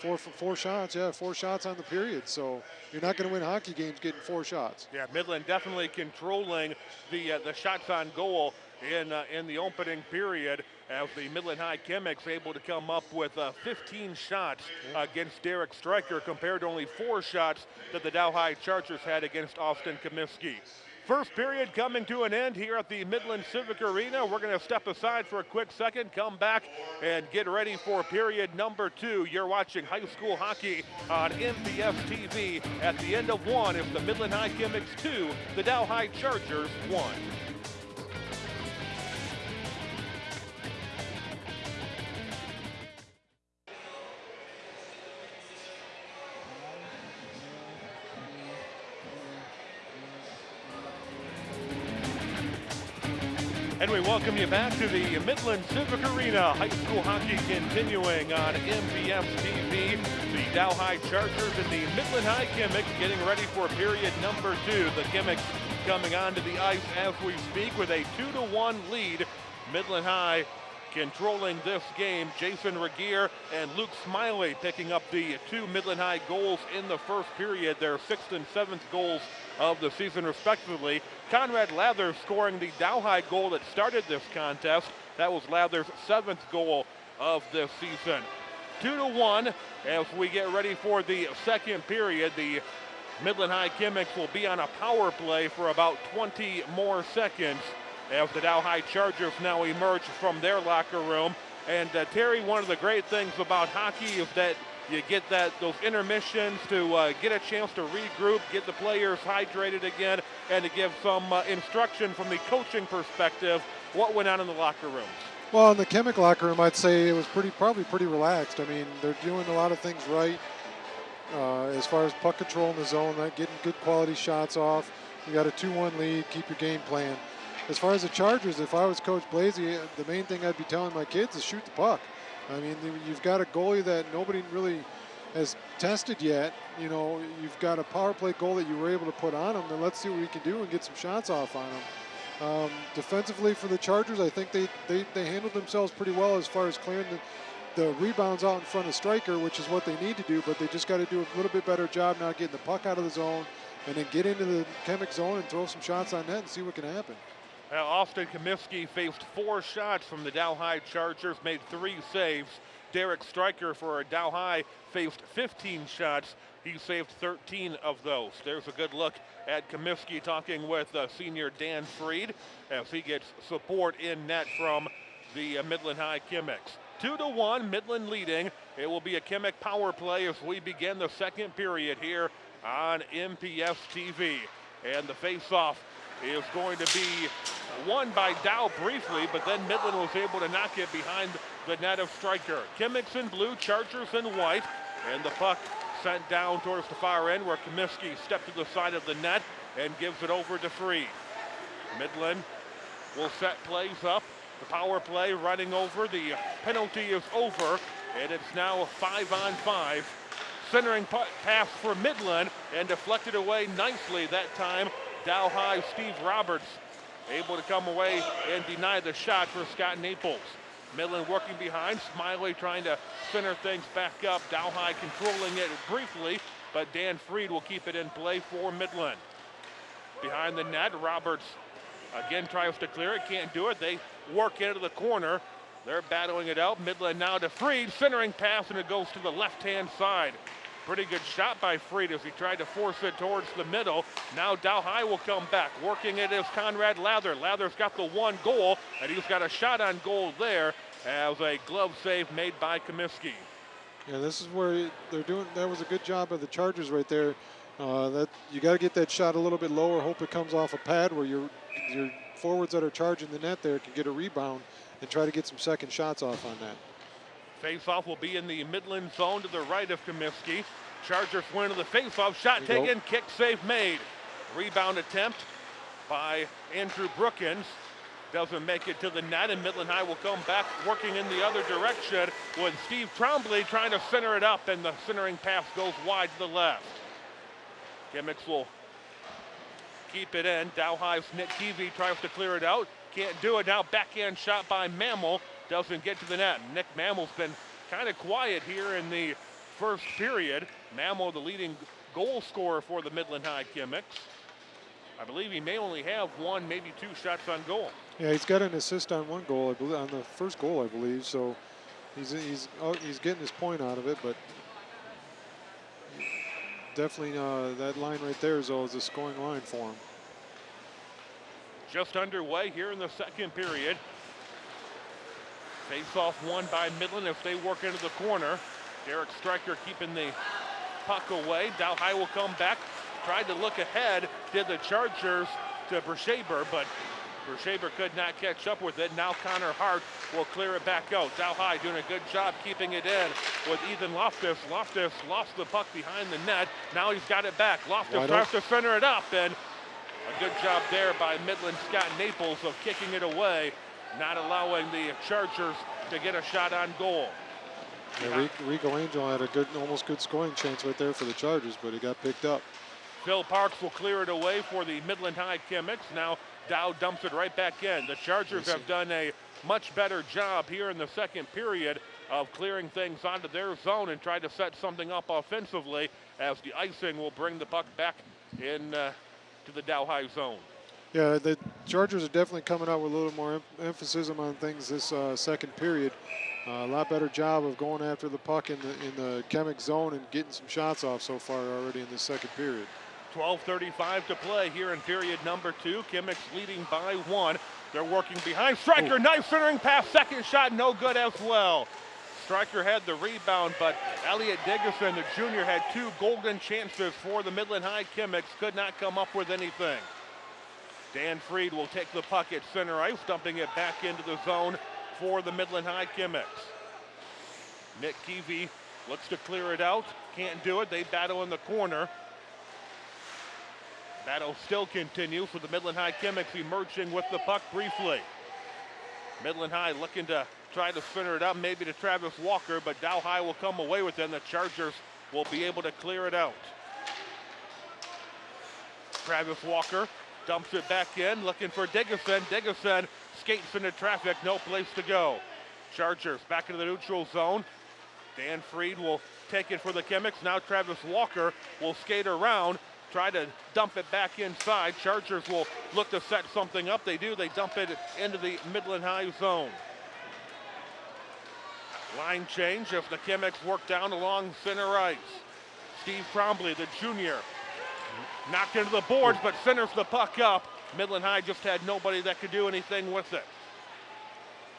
Speaker 2: four four shots. Yeah, four shots on the period. So you're not going to win hockey games getting four shots.
Speaker 1: Yeah, Midland definitely controlling the uh, the shots on goal in uh, in the opening period as the Midland High Chemics able to come up with uh, 15 shots against Derek Stryker compared to only four shots that the Dow High Chargers had against Austin Comiskey. First period coming to an end here at the Midland Civic Arena. We're going to step aside for a quick second, come back, and get ready for period number two. You're watching high school hockey on MPS TV. At the end of one, it's the Midland High Chemics two, the Dow High Chargers one. Welcome you back to the Midland Civic Arena. High school hockey continuing on MPS TV. The Dow High Chargers and the Midland High Chemics getting ready for period number two. The Chemics coming onto the ice as we speak with a two to one lead. Midland High controlling this game. Jason Regier and Luke Smiley picking up the two Midland High goals in the first period, their sixth and seventh goals of the season, respectively. Conrad Lather scoring the Dow High goal that started this contest. That was Lather's seventh goal of this season. Two to one as we get ready for the second period. The Midland High Chemics will be on a power play for about 20 more seconds as the Dow High Chargers now emerge from their locker room. And uh, Terry, one of the great things about hockey is that you get that those intermissions to uh, get a chance to regroup, get the players hydrated again, and to give some uh, instruction from the coaching perspective what went on in the locker rooms.
Speaker 2: Well, in the Chemic locker room, I'd say it was pretty, probably pretty relaxed. I mean, they're doing a lot of things right uh, as far as puck control in the zone, not getting good quality shots off. You got a 2-1 lead, keep your game plan. As far as the Chargers, if I was Coach Blasey, the main thing I'd be telling my kids is shoot the puck. I mean, you've got a goalie that nobody really has tested yet. You know, you've got a power play goal that you were able to put on him. Then let's see what we can do and get some shots off on him. Um, defensively for the Chargers, I think they, they, they handled themselves pretty well as far as clearing the, the rebounds out in front of Stryker, which is what they need to do, but they just got to do a little bit better job now getting the puck out of the zone and then get into the Chemic zone and throw some shots on net and see what can happen.
Speaker 1: Austin Comiskey faced four shots from the Dow High Chargers, made three saves. Derek Stryker for Dow High faced 15 shots. He saved 13 of those. There's a good look at Comiskey talking with uh, senior Dan Freed as he gets support in net from the uh, Midland High Chemics. Two to one, Midland leading. It will be a Chemic power play as we begin the second period here on MPS TV. And the face-off is going to be won by Dow briefly, but then Midland was able to knock it behind the net of Stryker. Chemics in blue, Chargers in white, and the puck sent down towards the far end where Comiskey stepped to the side of the net and gives it over to Free. Midland will set plays up. The power play running over. The penalty is over, and it's now five on five. Centering pass for Midland and deflected away nicely that time Dow High Steve Roberts able to come away and deny the shot for Scott Naples. Midland working behind, Smiley trying to center things back up. Dow High controlling it briefly, but Dan Freed will keep it in play for Midland. Behind the net, Roberts again tries to clear it, can't do it. They work into the corner. They're battling it out. Midland now to Freed, centering pass, and it goes to the left-hand side. Pretty good shot by Freed as he tried to force it towards the middle. Now Dow High will come back. Working it is Conrad Lather. Lather's got the one goal, and he's got a shot on goal there as a glove save made by Comiskey.
Speaker 2: Yeah, this is where they're doing. That was a good job of the Chargers right there. Uh, that you got to get that shot a little bit lower. Hope it comes off a pad where your your forwards that are charging the net there can get a rebound and try to get some second shots off on that.
Speaker 1: Face-off will be in the Midland zone to the right of Comiskey. Chargers win the face-off. Shot
Speaker 2: go.
Speaker 1: taken, kick save made. Rebound attempt by Andrew Brookins. Doesn't make it to the net, and Midland High will come back working in the other direction with Steve Trombley trying to center it up, and the centering pass goes wide to the left. Chemics will keep it in. Dow High's Nick Keevy tries to clear it out. Can't do it now. Backhand shot by Mammal. Doesn't get to the net. Nick Mammal's been kind of quiet here in the first period. Mammal, the leading goal scorer for the Midland High Chemics. I believe he may only have one, maybe two shots on goal.
Speaker 2: Yeah, he's got an assist on one goal, I believe, on the first goal, I believe. So he's he's oh, he's getting his point out of it, but definitely uh, that line right there is always a scoring line for him.
Speaker 1: Just underway here in the second period. Face off one by Midland if they work into the corner. Derek Stryker keeping the puck away. Dow High will come back. Tried to look ahead. Did the Chargers to Brushaber, but Brushaber could not catch up with it. Now Connor Hart will clear it back out. Dow High doing a good job keeping it in with Ethan Loftus. Loftus lost the puck behind the net. Now he's got it back. Loftus tries to center it up and a good job there by Midland Scott Naples of kicking it away, not allowing the Chargers to get a shot on goal.
Speaker 2: Yeah, Rico, Rico Angel had a good, almost good scoring chance right there for the Chargers, but he got picked up.
Speaker 1: Phil Parks will clear it away for the Midland High Chemics. Now Dow dumps it right back in. The Chargers have done a much better job here in the second period of clearing things onto their zone and try to set something up offensively as the icing will bring the puck back in uh, to the Dow High zone.
Speaker 2: Yeah, the Chargers are definitely coming out with a little more em- emphasis on things this uh, second period. Uh, a lot better job of going after the puck in the in the chemic zone and getting some shots off so far already in the second period.
Speaker 1: 12.35 to play here in period number two. Chemics leading by one. They're working behind. Stryker,
Speaker 2: Ooh.
Speaker 1: nice centering pass. Second shot, no good as well. Stryker had the rebound, but Elliot Diggerson, the junior, had two golden chances for the Midland High Chemics. Could not come up with anything. Dan Freed will take the puck at center ice, dumping it back into the zone for the Midland High Chemics. Nick Keevy looks to clear it out. Can't do it. They battle in the corner. Battle still continues with the Midland High Chemics emerging with the puck briefly. Midland High looking to try to center it up, maybe to Travis Walker, but Dow High will come away with it, and the Chargers will be able to clear it out. Travis Walker dumps it back in, looking for Diggerson. Diggerson skates into traffic, no place to go. Chargers back into the neutral zone. Dan Freed will take it for the Chemics. Now Travis Walker will skate around, try to dump it back inside. Chargers will look to set something up. They do. They dump it into the Midland High zone. Line change if the Chemics work down along center ice. Steve Trombley, the junior, knocked into the boards but centers the puck up. Midland High just had nobody that could do anything with it.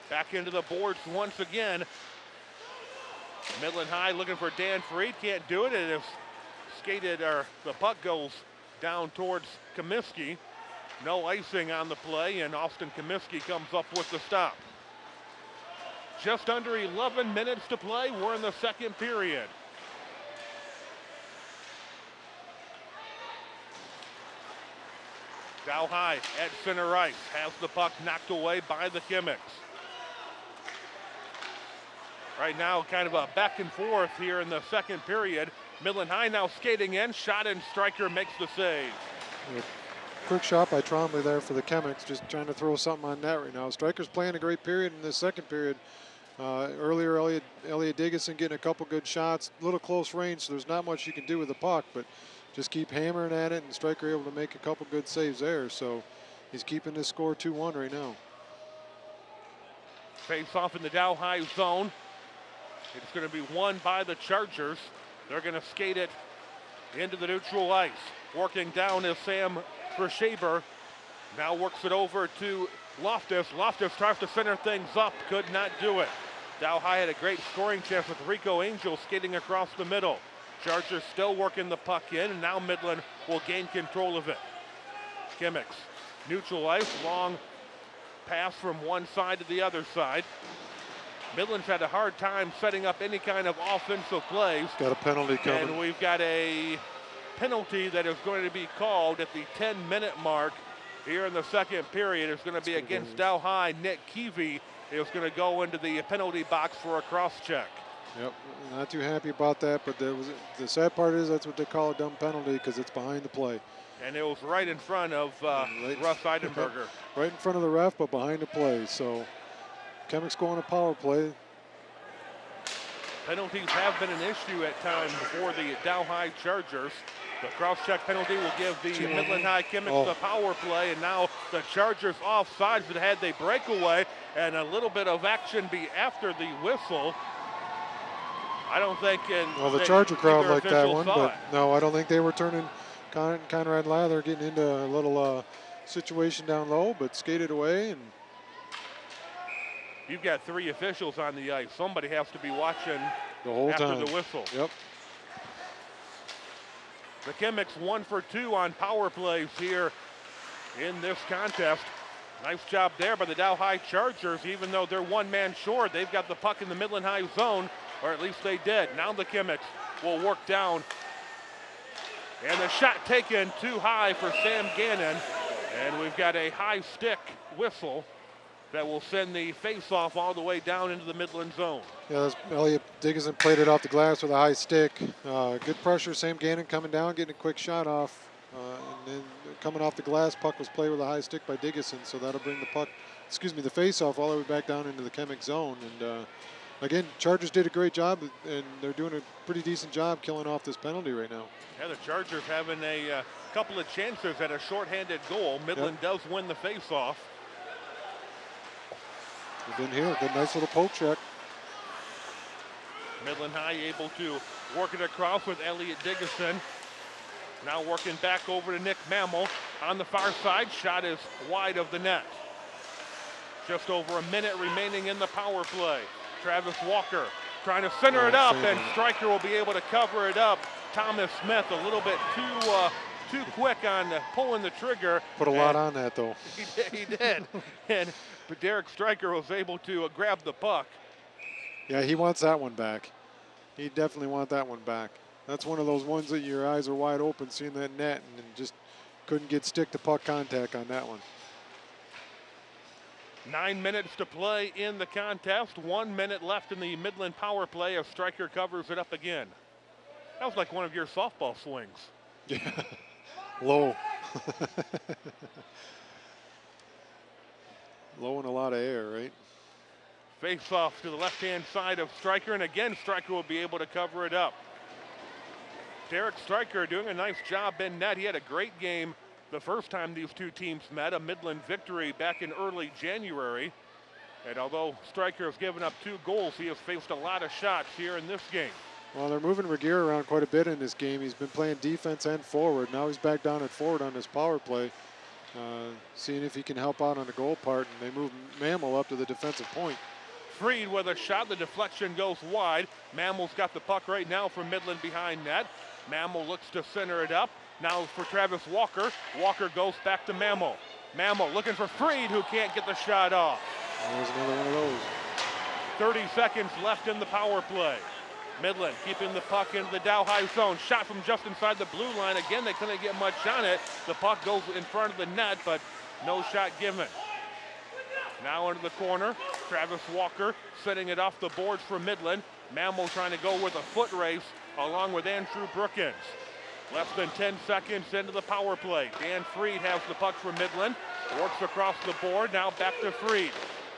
Speaker 1: Back into the boards once again. Midland High looking for Dan Freed, can't do it, and if skated or the puck goes down towards Comiskey. No icing on the play, and Austin Comiskey comes up with the stop. Just under 11 minutes to play. We're in the second period. Dow High at center ice has the puck knocked away by the Chemics. Right now, kind of a back and forth here in the second period. Midland High now skating in, shot and Stryker makes the save.
Speaker 2: Quick shot by Trombley there for the Chemics, just trying to throw something on net right now. Stryker's playing a great period in the second period. Uh, earlier, Elliot, Elliot Diggison getting a couple good shots, a little close range, so there's not much you can do with the puck, but just keep hammering at it, and Stryker able to make a couple good saves there. So he's keeping this score 2-1 right now.
Speaker 1: Face off in the Dow High zone. It's going to be won by the Chargers. They're going to skate it into the neutral ice. Working down is Sam Brushaber. Now works it over to Loftus. Loftus tries to center things up, could not do it. Dow High had a great scoring chance with Rico Angel skating across the middle. Chargers still working the puck in, and now Midland will gain control of it. Chemics, neutral ice, long pass from one side to the other side. Midland's had a hard time setting up any kind of offensive plays.
Speaker 2: Got a penalty coming.
Speaker 1: And we've got a penalty that is going to be called at the 10 minute mark here in the second period. It's going to be against Dow High. Nick Keevy is going to go into the penalty box for a cross check.
Speaker 2: Yep, not too happy about that, but there was the sad part is that's what they call a dumb penalty because it's behind the play,
Speaker 1: And it was right in front of uh,
Speaker 2: Right.
Speaker 1: Russ Eidenberger. [laughs]
Speaker 2: right in front of the ref, but behind the play. So, Chemics going to power play.
Speaker 1: Penalties have been an issue at times for the Dow High Chargers. The cross check penalty will give the
Speaker 2: Two
Speaker 1: Midland. High Chemics
Speaker 2: Oh.
Speaker 1: the power play, and now the Chargers offsides, but had they breakaway and a little bit of action be after the whistle. I don't think. And
Speaker 2: Well, the Charger crowd liked that one, but no, I don't think they were turning. Con- Conrad Lather getting into a little uh, situation down low, but skated away and
Speaker 1: You've got three officials on the ice. Somebody has to be watching
Speaker 2: the whole
Speaker 1: after
Speaker 2: time.
Speaker 1: the whistle.
Speaker 2: Yep.
Speaker 1: The Chemics one for two on power plays here in this contest. Nice job there by the Dow High Chargers. Even though they're one man short, they've got the puck in the Midland High zone, or at least they did. Now the Chemics will work down. And the shot taken too high for Sam Gannon. And we've got a high stick whistle that will send the face-off all the way down into the Midland zone.
Speaker 2: Yeah, Elliot Dickinson played it off the glass with a high stick. Uh, good pressure. Sam Gannon coming down, getting a quick shot off. Uh, and then coming off the glass, puck was played with a high stick by Dickinson, so that'll bring the puck, excuse me, the face off all the way back down into the Chemic zone. And uh, again, Chargers did a great job, and they're doing a pretty decent job killing off this penalty right now.
Speaker 1: Yeah, the Chargers having a uh, couple of chances at a shorthanded goal. Midland does win the faceoff.
Speaker 2: And then here, good nice little poke check.
Speaker 1: Midland High able to work it across with Elliot Diggison. Now working back over to Nick Mammal on the far side. Shot is wide of the net. Just over a minute remaining in the power play. Travis Walker trying to center
Speaker 2: Oh,
Speaker 1: it up, and
Speaker 2: it.
Speaker 1: Stryker will be able to cover it up. Thomas Smith a little bit too uh, too quick on uh, pulling the trigger.
Speaker 2: Put a lot on that, though. [laughs]
Speaker 1: He did. He did. [laughs] and but Derek Stryker was able to uh, grab the puck.
Speaker 2: Yeah, he wants that one back. He definitely want that one back. That's one of those ones that your eyes are wide open seeing that net and just couldn't get stick to puck contact on that one.
Speaker 1: Nine minutes to play in the contest. One minute left in the Midland power play as Stryker covers it up again. That was like one of your softball swings. [laughs]
Speaker 2: Yeah, low. [laughs] low and a lot of air, right?
Speaker 1: Face off to the left hand side of Stryker, and again, Stryker will be able to cover it up. Derek Stryker doing a nice job in net. He had a great game the first time these two teams met, a Midland victory back in early January. And although Stryker has given up two goals, he has faced a lot of shots here in this game.
Speaker 2: Well, they're moving Regier around quite a bit in this game. He's been playing defense and forward. Now he's back down at forward on this power play, uh, seeing if he can help out on the goal part. And they move Mammal up to the defensive point.
Speaker 1: Freed with a shot. The deflection goes wide. Mammal's got the puck right now from Midland behind net. Mammal looks to center it up. Now for Travis Walker. Walker goes back to Mammal. Mammal looking for Freed, who can't get the shot off.
Speaker 2: There's another one of those.
Speaker 1: 30 seconds left in the power play. Midland keeping the puck into the Dow High zone. Shot from just inside the blue line. Again, they couldn't get much on it. The puck goes in front of the net, but no shot given. Now into the corner. Travis Walker setting it off the boards for Midland. Mammal trying to go with a foot race along with Andrew Brookins. Less than 10 seconds into the power play. Dan Freed has the puck for Midland. Works across the board. Now back to Freed.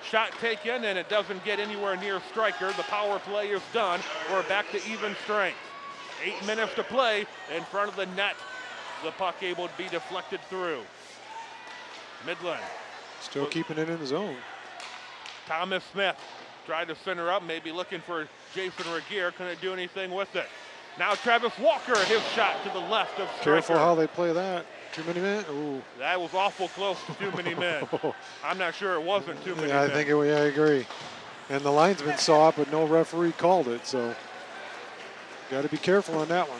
Speaker 1: Shot taken, and it doesn't get anywhere near Stryker. The power play is done. We're back to even strength. Eight minutes to play in front of the net. The puck able to be deflected through. Midland.
Speaker 2: Still keeping it in the zone.
Speaker 1: Thomas Smith tried to center up, maybe looking for Jason Regier. Couldn't do anything with it. Now Travis Walker, his shot to the left of Stryker.
Speaker 2: Careful how they play that. Too many men. Ooh.
Speaker 1: That was awful close to too many men. [laughs] I'm not sure it wasn't too many men.
Speaker 2: Yeah, I
Speaker 1: men.
Speaker 2: think it, yeah, I agree. And the linesman saw it, but no referee called it. So got to be careful on that one.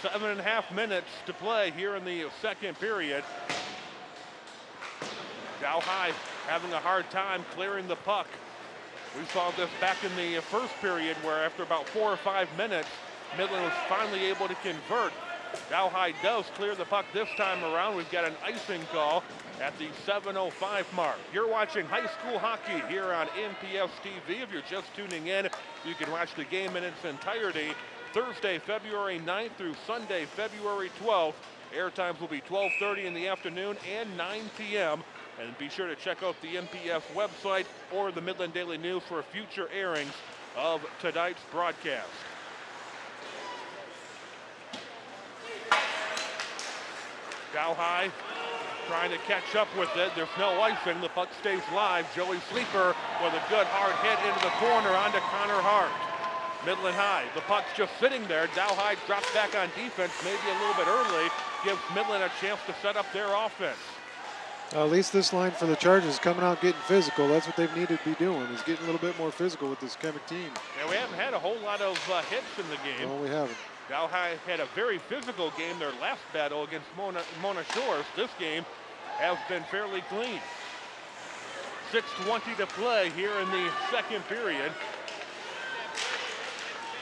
Speaker 1: Seven and a half minutes to play here in the second period. Dow High having a hard time clearing the puck. We saw this back in the first period where after about four or five minutes, Midland was finally able to convert. Dow High does clear the puck this time around. We've got an icing call at the 7.05 mark. You're watching high school hockey here on MPS TV. If you're just tuning in, you can watch the game in its entirety Thursday, February 9th through Sunday, February 12th. Air times will be 12:30 in the afternoon and 9 p.m. And be sure to check out the MPS website or the Midland Daily News for future airings of tonight's broadcast. Dow High trying to catch up with it. There's no icing. The puck stays live. Joey Sleeper with a good hard hit into the corner onto Connor Hart. Midland High. The puck's just sitting there. Dow High drops back on defense, maybe a little bit early. Gives Midland a chance to set up their offense.
Speaker 2: Uh, at least this line for the Chargers coming out getting physical. That's what they've needed to be doing is getting a little bit more physical with this Chemic team.
Speaker 1: And we haven't had a whole lot of uh, hits in the game.
Speaker 2: No, we haven't.
Speaker 1: Dow High had a very physical game their last battle against Mona, Mona Shores. This game has been fairly clean. 6.20 to play here in the second period.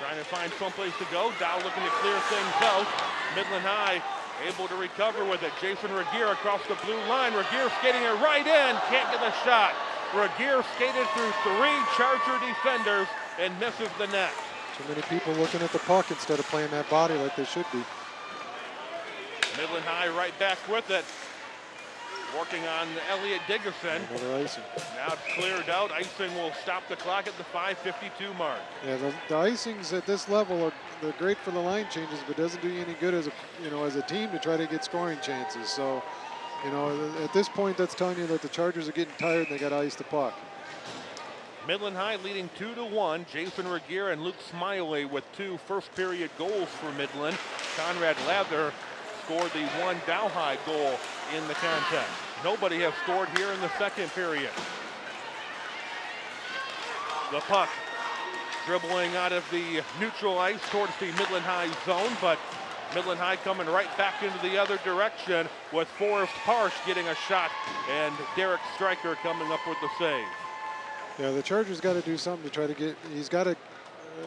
Speaker 1: Trying to find someplace to go. Dow looking to clear things out. Midland High able to recover with it. Jason Regier across the blue line. Regier skating it right in. Can't get the shot. Regier skated through three Charger defenders and misses the net.
Speaker 2: Too many people looking at the puck instead of playing that body like they should be.
Speaker 1: Midland High right back with it. Working on Elliot Dickerson.
Speaker 2: Another icing.
Speaker 1: Now it's cleared out. Icing will stop the clock at the 5.52 mark.
Speaker 2: Yeah, the, the icings at this level are they're great for the line changes, but doesn't do you any good as a you know as a team to try to get scoring chances. So, you know, at this point, that's telling you that the Chargers are getting tired and they got to ice the puck.
Speaker 1: Midland High leading 2 to 1. Jason Regier and Luke Smiley with two first period goals for Midland. Conrad Lather scored the one Dow High goal in the contest. Nobody has scored here in the second period. The puck dribbling out of the neutral ice towards the Midland High zone, but Midland High coming right back into the other direction with Forrest Parsh getting a shot and Derek Stryker coming up with the save.
Speaker 2: Yeah, the Chargers got to do something to try to get. He's got to,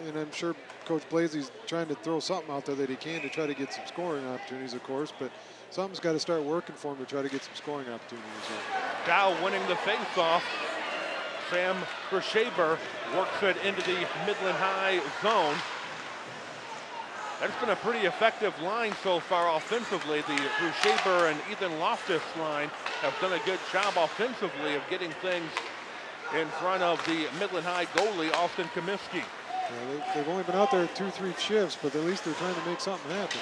Speaker 2: and I'm sure Coach Blasey's trying to throw something out there that he can to try to get some scoring opportunities, of course. But something's got to start working for him to try to get some scoring opportunities.
Speaker 1: Dow winning the faceoff. Sam Brushaber works it into the Midland High zone. That's been a pretty effective line so far offensively. The Brushaber and Ethan Loftus line have done a good job offensively of getting things in front of the Midland High goalie, Austin Comiskey.
Speaker 2: Yeah, they, they've only been out there two, three shifts, but at least they're trying to make something happen.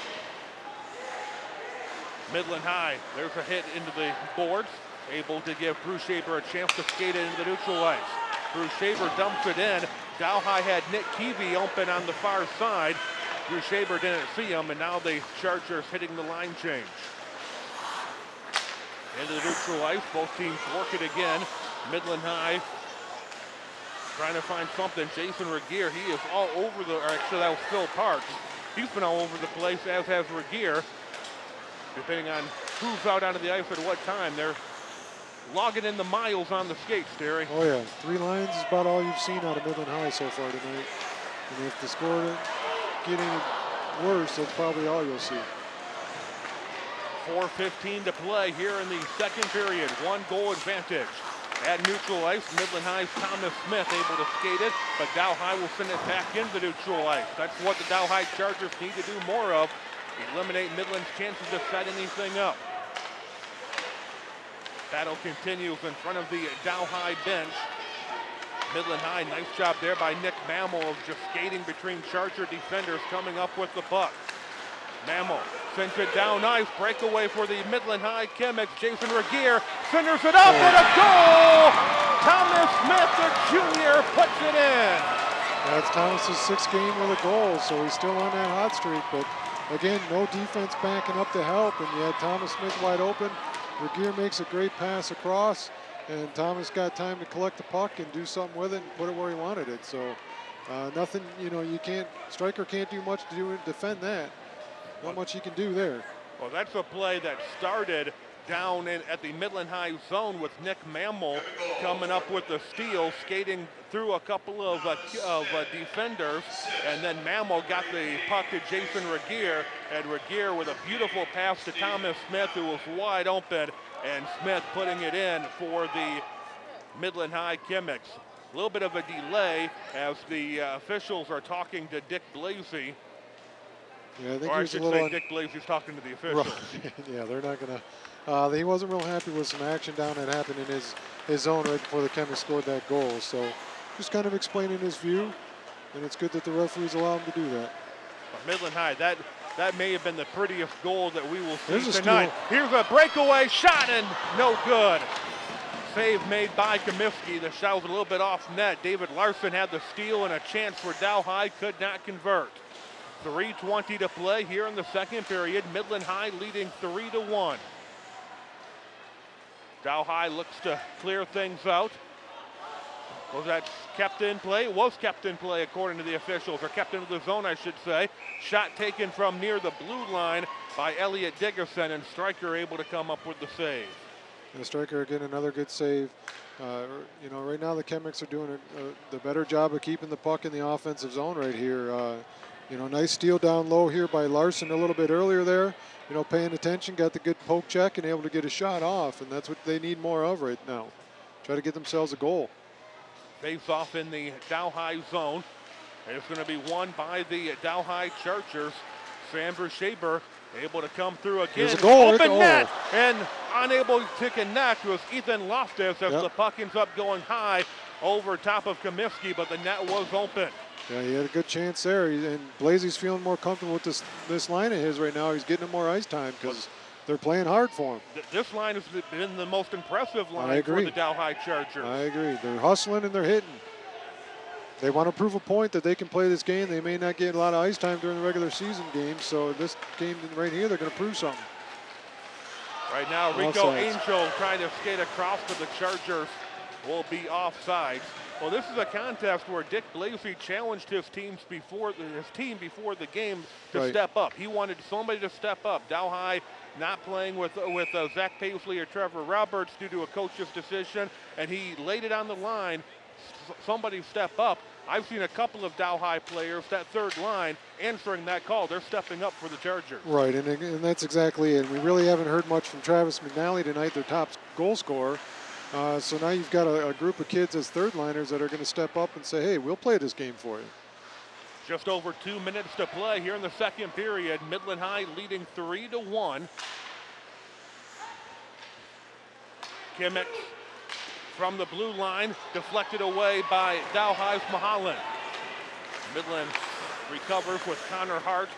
Speaker 1: Midland High, there's a hit into the boards, able to give Brushaber a chance to skate it into the neutral ice. Brushaber dumps it in. Dow High had Nick Keevy open on the far side. Brushaber didn't see him, and now the Chargers hitting the line change. Into the neutral ice, both teams work it again. Midland High trying to find something. Jason Regier, he is all over the, or actually that was Phil Parks. He's been all over the place, as has Regier depending on who's out onto the ice at what time. They're logging in the miles on the skates, Terry.
Speaker 2: Oh yeah, three lines is about all you've seen out of Midland High so far tonight. And if the score didn't get any worse, that's probably all you'll see.
Speaker 1: 4.15 to play here in the second period. One goal advantage. At neutral ice, Midland High's Thomas Smith able to skate it, but Dow High will send it back into neutral ice. That's what the Dow High Chargers need to do more of. Eliminate Midland's chances to set anything up. Battle continues in front of the Dow High bench. Midland High, nice job there by Nick Mammal of just skating between Charger defenders coming up with the puck. Mammal sends it down ice, breakaway for the Midland High Chemics. Jason Regier centers it up and a goal! Thomas Smith, the junior, puts it in.
Speaker 2: That's Thomas's sixth game with a goal, so he's still on that hot streak. But again, no defense backing up to help, and you had Thomas Smith wide open. Regier makes a great pass across, and Thomas got time to collect the puck and do something with it and put it where he wanted it. So uh, nothing, you know, you can't, Stryker can't do much to do defend that. Not much he can do there.
Speaker 1: Well, that's a play that started down in, at the Midland High zone with Nick Mammal coming up with the steal, skating through a couple of, uh, of uh, defenders, and then Mammal got the puck to Jason Regier, and Regier with a beautiful pass to Thomas Smith, who was wide open, and Smith putting it in for the Midland High Chemics. A little bit of a delay as the uh, officials are talking to Dick Blasey,
Speaker 2: Yeah, I think
Speaker 1: or
Speaker 2: he
Speaker 1: I
Speaker 2: was a
Speaker 1: should
Speaker 2: little.
Speaker 1: say Dick Blasey's talking to the [laughs] officials.
Speaker 2: Right. [laughs] yeah, they're not gonna. Uh, he wasn't real happy with some action down that happened in his his zone right before the Chemics scored that goal. So just kind of explaining his view, and it's good that the referees allow him to do that.
Speaker 1: Midland High, that that may have been the prettiest goal that we will see
Speaker 2: There's a
Speaker 1: tonight. Here's a breakaway shot and no good. Save made by Comiskey. The shot was a little bit off net. David Larson had the steal and a chance for Dow High, could not convert. 3.20 to play here in the second period. Midland High leading 3 to 1. Dow High looks to clear things out. Was that kept in play? It was kept in play according to the officials, or kept into the zone, I should say. Shot taken from near the blue line by Elliot Dickerson, and Stryker able to come up with the save.
Speaker 2: And Stryker again, another good save. Uh, you know, right now the Chemics are doing a, a, the better job of keeping the puck in the offensive zone right here. Uh, you know, nice steal down low here by Larson a little bit earlier there. You know, paying attention, got the good poke check and able to get a shot off, and that's what they need more of right now. Try to get themselves a goal.
Speaker 1: Face off in the Dow High zone. And it's going to be won by the Dow High Chargers. Sam Shaber able to come through again.
Speaker 2: Here's a goal,
Speaker 1: Open net and unable to connect was Ethan Loftus as
Speaker 2: Yep.
Speaker 1: the puck ends up going high over top of Comiskey, but the net was open.
Speaker 2: Yeah, he had a good chance there, He- and Blasey's feeling more comfortable with this this line of his right now. He's getting more ice time because they're playing hard for him.
Speaker 1: Th- This line has been the most impressive line for
Speaker 2: agree.
Speaker 1: the Dow High Chargers.
Speaker 2: I agree. They're hustling and they're hitting. They want to prove a point that they can play this game. They may not get a lot of ice time during the regular season games, so this game right here, they're going to prove something.
Speaker 1: Right now, Rico Angel trying to skate across, to the Chargers will be offsides. Well, this is a contest where Dick Blasey challenged his teams before his team before the game to
Speaker 2: Right.
Speaker 1: step up. He wanted somebody to step up. Dow High not playing with with uh, Zach Paisley or Trevor Roberts due to a coach's decision, and he laid it on the line. S- Somebody step up. I've seen a couple of Dow High players, that third line, answering that call. They're stepping up for the Chargers.
Speaker 2: Right, and, and that's exactly it. We really haven't heard much from Travis McNally tonight, their top goal scorer. Uh, so now you've got a, a group of kids as third liners that are going to step up and say, hey, we'll play this game for you.
Speaker 1: Just over two minutes to play here in the second period. Midland High leading three to one. Kimmich from the blue line, deflected away by Dow High's Mahalan. Midland recovers with Connor Hart,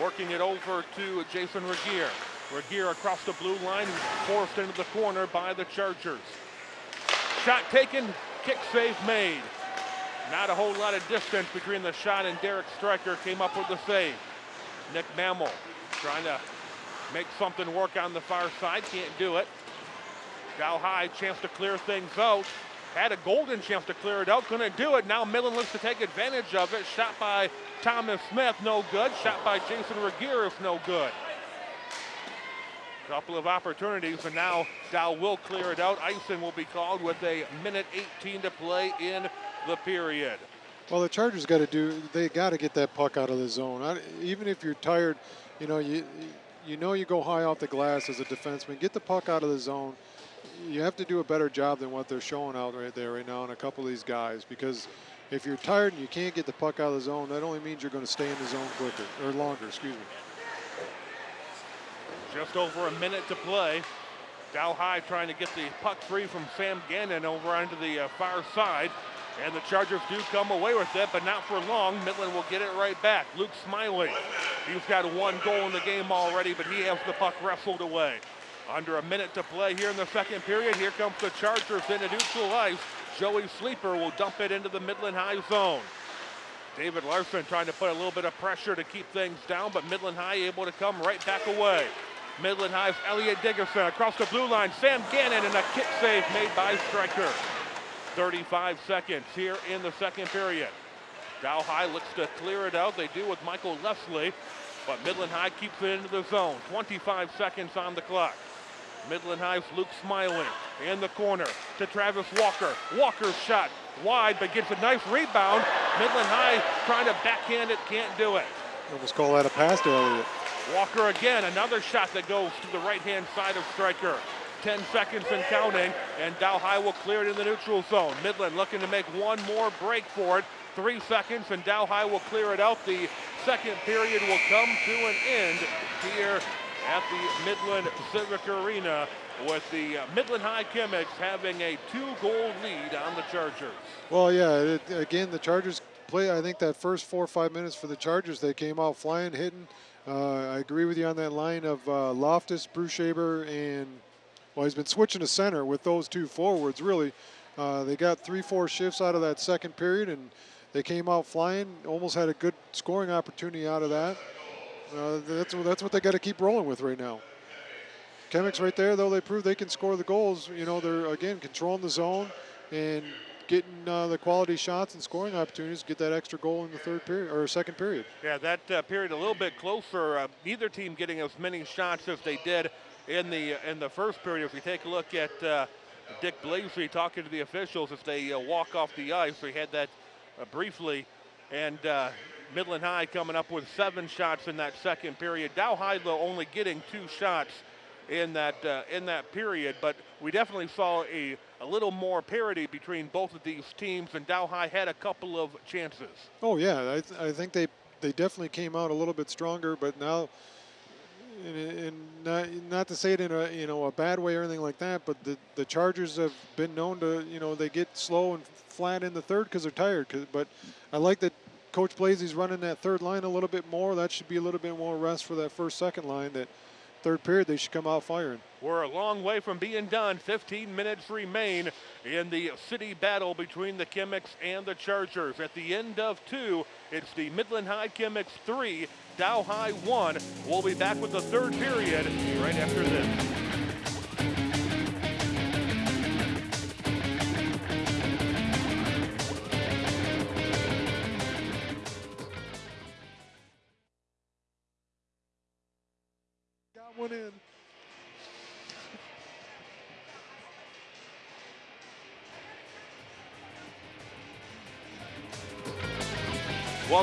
Speaker 1: working it over to Jason Regier. Regier across the blue line, forced into the corner by the Chargers. Shot taken, kick save made. Not a whole lot of distance between the shot and Derek Stryker came up with the save. Nick Mammal trying to make something work on the far side, can't do it. Dow High, chance to clear things out. Had a golden chance to clear it out, couldn't do it. Now Millen looks to take advantage of it. Shot by Thomas Smith, no good. Shot by Jason Regier is no good. Couple of opportunities, and now Dow will clear it out. Icing will be called with a minute 18 to play in the period.
Speaker 2: Well, the Chargers got to do. They got to get that puck out of the zone. I, even if you're tired, you know you you know you go high off the glass as a defenseman. Get the puck out of the zone. You have to do a better job than what they're showing out right there right now on a couple of these guys because if you're tired and you can't get the puck out of the zone, that only means you're going to stay in the zone quicker or longer. Excuse me.
Speaker 1: Just over a minute to play. Dow High trying to get the puck free from Sam Gannon over onto the uh, far side. And the Chargers do come away with it, but not for long. Midland will get it right back. Luke Smiley, he's got one goal in the game already, but he has the puck wrestled away. Under a minute to play here in the second period. Here comes the Chargers into neutral ice. Joey Sleeper will dump it into the Midland High zone. David Larson trying to put a little bit of pressure to keep things down, but Midland High able to come right back away. Midland High's Elliot Diggerson across the blue line. Sam Gannon and a kick save made by Stryker. 35 seconds here in the second period. Dow High looks to clear it out. They do with Michael Leslie, but Midland High keeps it into the zone. 25 seconds on the clock. Midland High's Luke Smiley in the corner to Travis Walker. Walker's shot wide, but gets a nice rebound. Midland High trying to backhand it, can't do it.
Speaker 2: Almost call that a pass to Elliott.
Speaker 1: Walker again, another shot that goes to the right-hand side of Stryker. 10 seconds and counting, and Dow High will clear it in the neutral zone. Midland looking to make one more break for it. Three seconds, and Dow High will clear it out. The second period will come to an end here at the Midland Civic Arena with the uh, Midland High Chemics having a two-goal lead on the Chargers.
Speaker 2: Well, yeah, it, again, the Chargers play, I think that first four or five minutes for the Chargers, they came out flying, hitting. Uh, I agree with you on that line of uh, Loftus, Brushaber, and, well, he's been switching to center with those two forwards, really. Uh, they got three, four shifts out of that second period, and they came out flying, almost had a good scoring opportunity out of that. Uh, that's, that's what they got to keep rolling with right now. Chemics right there, though they prove they can score the goals. You know, they're again controlling the zone and getting uh, the quality shots and scoring opportunities. Get that extra goal in the third period or second period.
Speaker 1: Yeah, that uh, period a little bit closer. Uh, neither team getting as many shots as they did in the in the first period. If we take a look at uh, Dick Blasey talking to the officials as they uh, walk off the ice, we had that uh, briefly, and uh, Midland High coming up with seven shots in that second period. Dow High only getting two shots in that uh, in that period, but we definitely saw a, a little more parity between both of these teams, and Dow High had a couple of chances.
Speaker 2: Oh yeah, I, th- I think they they definitely came out a little bit stronger, but now. And, and not, not to say it in a you know a bad way or anything like that, but the, the Chargers have been known to you know they get slow and flat in the third because they're tired. but I like that Coach Blasey's running that third line a little bit more. That should be a little bit more rest for that first second line. That third period they should come out firing.
Speaker 1: We're a long way from being done. 15 minutes remain in the city battle between the Chemics and the Chargers. At the end of two, it's the Midland High Chemics three, Dow High one. We'll be back with the third period right after this.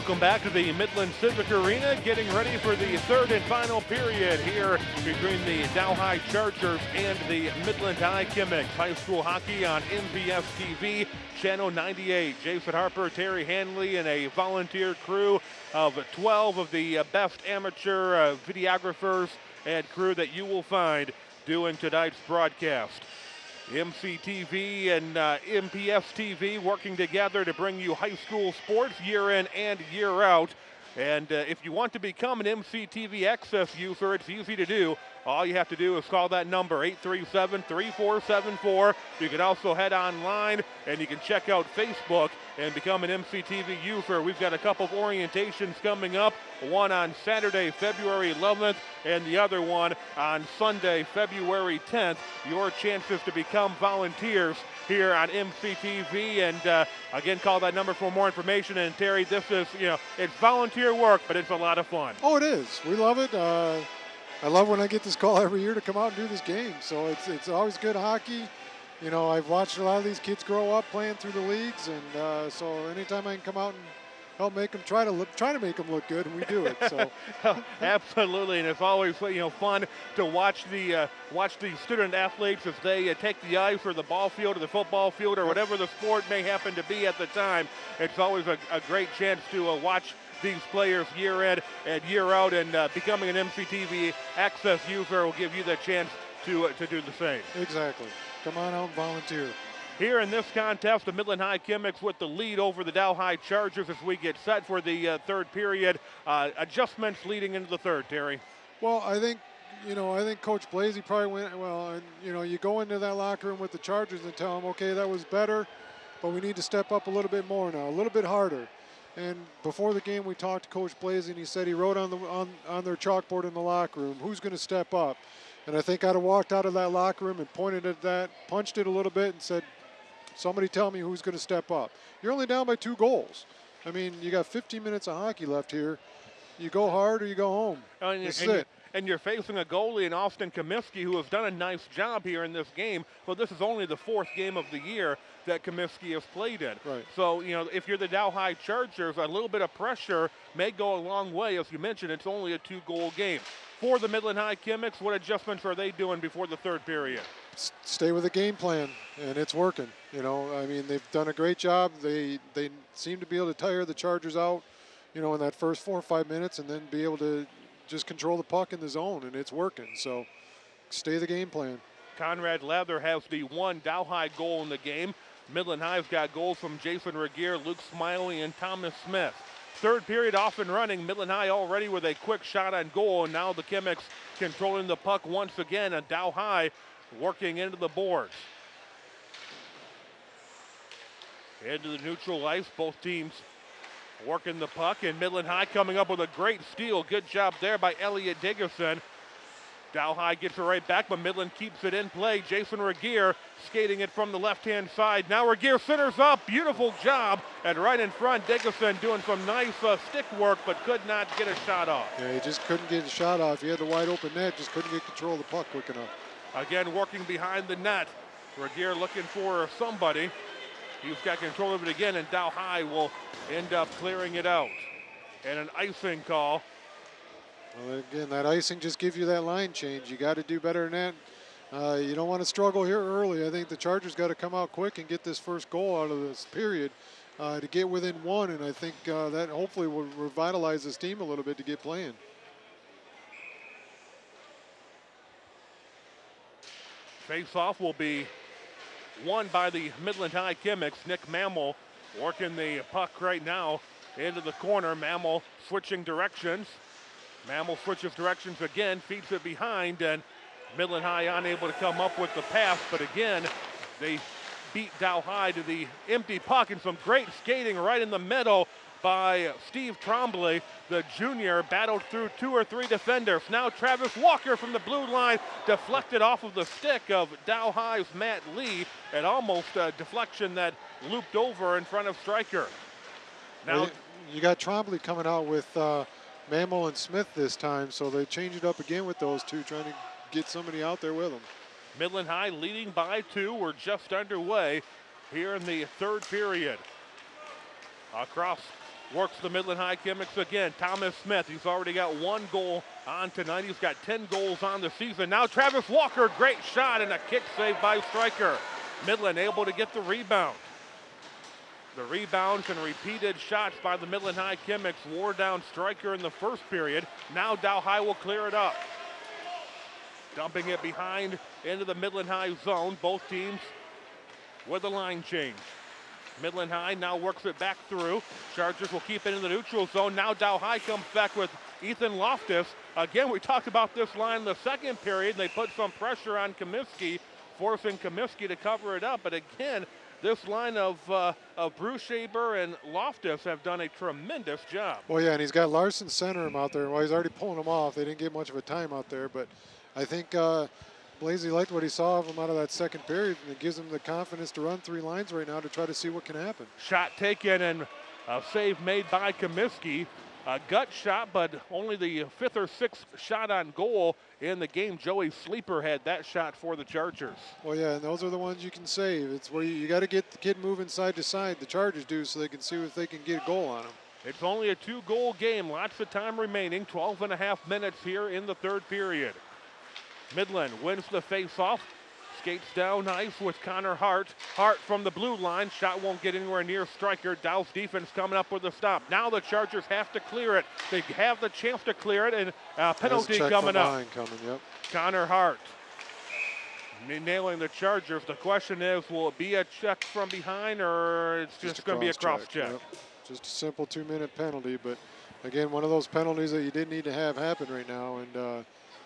Speaker 1: Welcome back to the Midland Civic Arena, getting ready for the third and final period here between the Dow High Chargers and the Midland High Chemics. High school hockey on MPS TV, channel 98. Jason Harper, Terry Hanley, and a volunteer crew of 12 of the uh, best amateur uh, videographers and crew that you will find doing tonight's broadcast. MCTV and uh, MPS TV working together to bring you high school sports year in and year out. And uh, if you want to become an MCTV Access user, it's easy to do. All you have to do is call that number, 837 3474. You can also head online and you can check out Facebook and become an MCTV user. We've got a couple of orientations coming up one on Saturday, February 11th, and the other one on Sunday, February 10th. Your chances to become volunteers here on MCTV. And uh, again, call that number for more information. And Terry, this is, you know, it's volunteer work, but it's a lot of fun.
Speaker 2: Oh, it is. We love it. Uh, I love when I get this call every year to come out and do this game. So it's it's always good hockey. You know, I've watched a lot of these kids grow up playing through the leagues, and uh, so anytime I can come out and help make them try to look, try to make them look good, we do it. So [laughs]
Speaker 1: Absolutely, and it's always you know fun to watch the uh, watch the student athletes as they uh, take the ice or the ball field or the football field or whatever the sport may happen to be at the time. It's always a, a great chance to uh, watch these players year in and year out, and uh, becoming an MCTV access user will give you the chance to uh, to do the same.
Speaker 2: exactly, come on out and volunteer.
Speaker 1: here in this contest. The Midland High Chemics with the lead over the Dow High Chargers as we get set for the uh, third period. Uh, adjustments leading into the third, Terry.
Speaker 2: Well, I think, you know, I think Coach Blasey probably went, well, and, you know, you go into that locker room with the Chargers and tell them, okay, that was better, but we need to step up a little bit more now, a little bit harder. And before the game, we talked to Coach Blasey, and he said he wrote on, the, on, on their chalkboard in the locker room, who's going to step up. And I think I'd have walked out of that locker room and pointed at that, punched it a little bit, and said, somebody tell me who's going to step up. You're only down by two goals. I mean, you got 15 minutes of hockey left here. You go hard or you go home.
Speaker 1: Oh, and,
Speaker 2: That's
Speaker 1: and
Speaker 2: it.
Speaker 1: And you're facing a goalie in Austin Comiskey who has done a nice job here in this game. but this is only the fourth game of the year that Comiskey has played in.
Speaker 2: Right.
Speaker 1: So, you know, if you're the Dow High Chargers, a little bit of pressure may go a long way. As you mentioned, it's only a two goal game. For the Midland High Chemics, what adjustments are they doing before the third period?
Speaker 2: stay with the game plan, and it's working. You know, I mean, they've done a great job. They they seem to be able to tire the Chargers out, you know, in that first four or five minutes, and then be able to just control the puck in the zone, and it's working. So, stay the game plan.
Speaker 1: Conrad Leather has the one Dow High goal in the game. Midland High's got goals from Jason Regier, Luke Smiley, and Thomas Smith. Third period off and running. Midland High already with a quick shot on goal, and now the Chemics controlling the puck once again, and Dow High working into the boards. Into the neutral ice, both teams working the puck, and Midland High coming up with a great steal. Good job there by Elliot Dickerson. Dow High gets it right back, but Midland keeps it in play. Jason Regier skating it from the left-hand side. Now Regier centers up. Beautiful job. And right in front, Dickerson doing some nice uh, stick work, but could not get a shot off.
Speaker 2: Yeah, he just couldn't get a shot off. He had the wide open net, just couldn't get control of the puck quick enough.
Speaker 1: Again, working behind the net. Regier looking for somebody. He's got control of it again, and Dow High will end up clearing it out. And an icing call.
Speaker 2: Well, again, that icing just gives you that line change. You got to do better than that. Uh, you don't want to struggle here early. I think the Chargers got to come out quick and get this first goal out of this period uh, to get within one, and I think uh, that hopefully will revitalize this team a little bit to get playing.
Speaker 1: Face-off will be won by the Midland High Chemics. Nick Mammal working the puck right now into the corner. Mammal switching directions. Mammal switches directions again, feeds it behind, and Midland High unable to come up with the pass. But again, they beat Dow High to the empty puck and some great skating right in the middle by Steve Trombley, the junior, battled through two or three defenders. Now Travis Walker from the blue line deflected off of the stick of Dow High's Matt Lee, and almost a deflection that looped over in front of Stryker. Now,
Speaker 2: Well, you got Trombley coming out with uh, Mammal and Smith this time, so they changed it up again with those two, trying to get somebody out there with them.
Speaker 1: Midland High leading by two. We're just underway here in the third period. Across works the Midland High Chemics again. Thomas Smith, he's already got one goal on tonight. He's got 10 goals on the season. Now Travis Walker, great shot and a kick save by Stryker. Midland able to get the rebound. The rebounds and repeated shots by the Midland High Chemics wore down Stryker in the first period. Now Dow High will clear it up. Dumping it behind into the Midland High zone. Both teams with a line change. Midland High now works it back through. Chargers will keep it in the neutral zone. Now Dow High comes back with Ethan Loftus. Again, we talked about this line in the second period. They put some pressure on Comiskey, forcing Comiskey to cover it up. But again, this line of, uh, of Brushaber and Loftus have done a tremendous job.
Speaker 2: Well, yeah, and he's got Larson center him out there. Well, he's already pulling him off. They didn't get much of a time out there, but I think uh, Blasey liked what he saw of him out of that second period, and it gives him the confidence to run three lines right now to try to see what can happen.
Speaker 1: Shot taken and a save made by Comiskey. A gut shot, but only the fifth or sixth shot on goal in the game. Joey Sleeper had that shot for the Chargers.
Speaker 2: Well, yeah, and those are the ones you can save. It's where you, you got to get the kid moving side to side. The Chargers do so they can see if they can get a goal on him.
Speaker 1: It's only a two goal game. Lots of time remaining. 12 and a half minutes here in the third period. Midland wins the face-off. Skates down ice with Connor Hart. Hart from the blue line. Shot won't get anywhere near Stryker. Dow's defense coming up with a stop. Now the Chargers have to clear it. They have the chance to clear it, and a penalty
Speaker 2: check
Speaker 1: coming up.
Speaker 2: Coming, yep.
Speaker 1: Connor Hart. Nailing the Chargers. The question is, will it be a check from behind or it's just,
Speaker 2: a
Speaker 1: going to be a cross check?
Speaker 2: Yep. Just a simple two-minute penalty, but again, one of those penalties that you didn't need to have happen right now, and uh,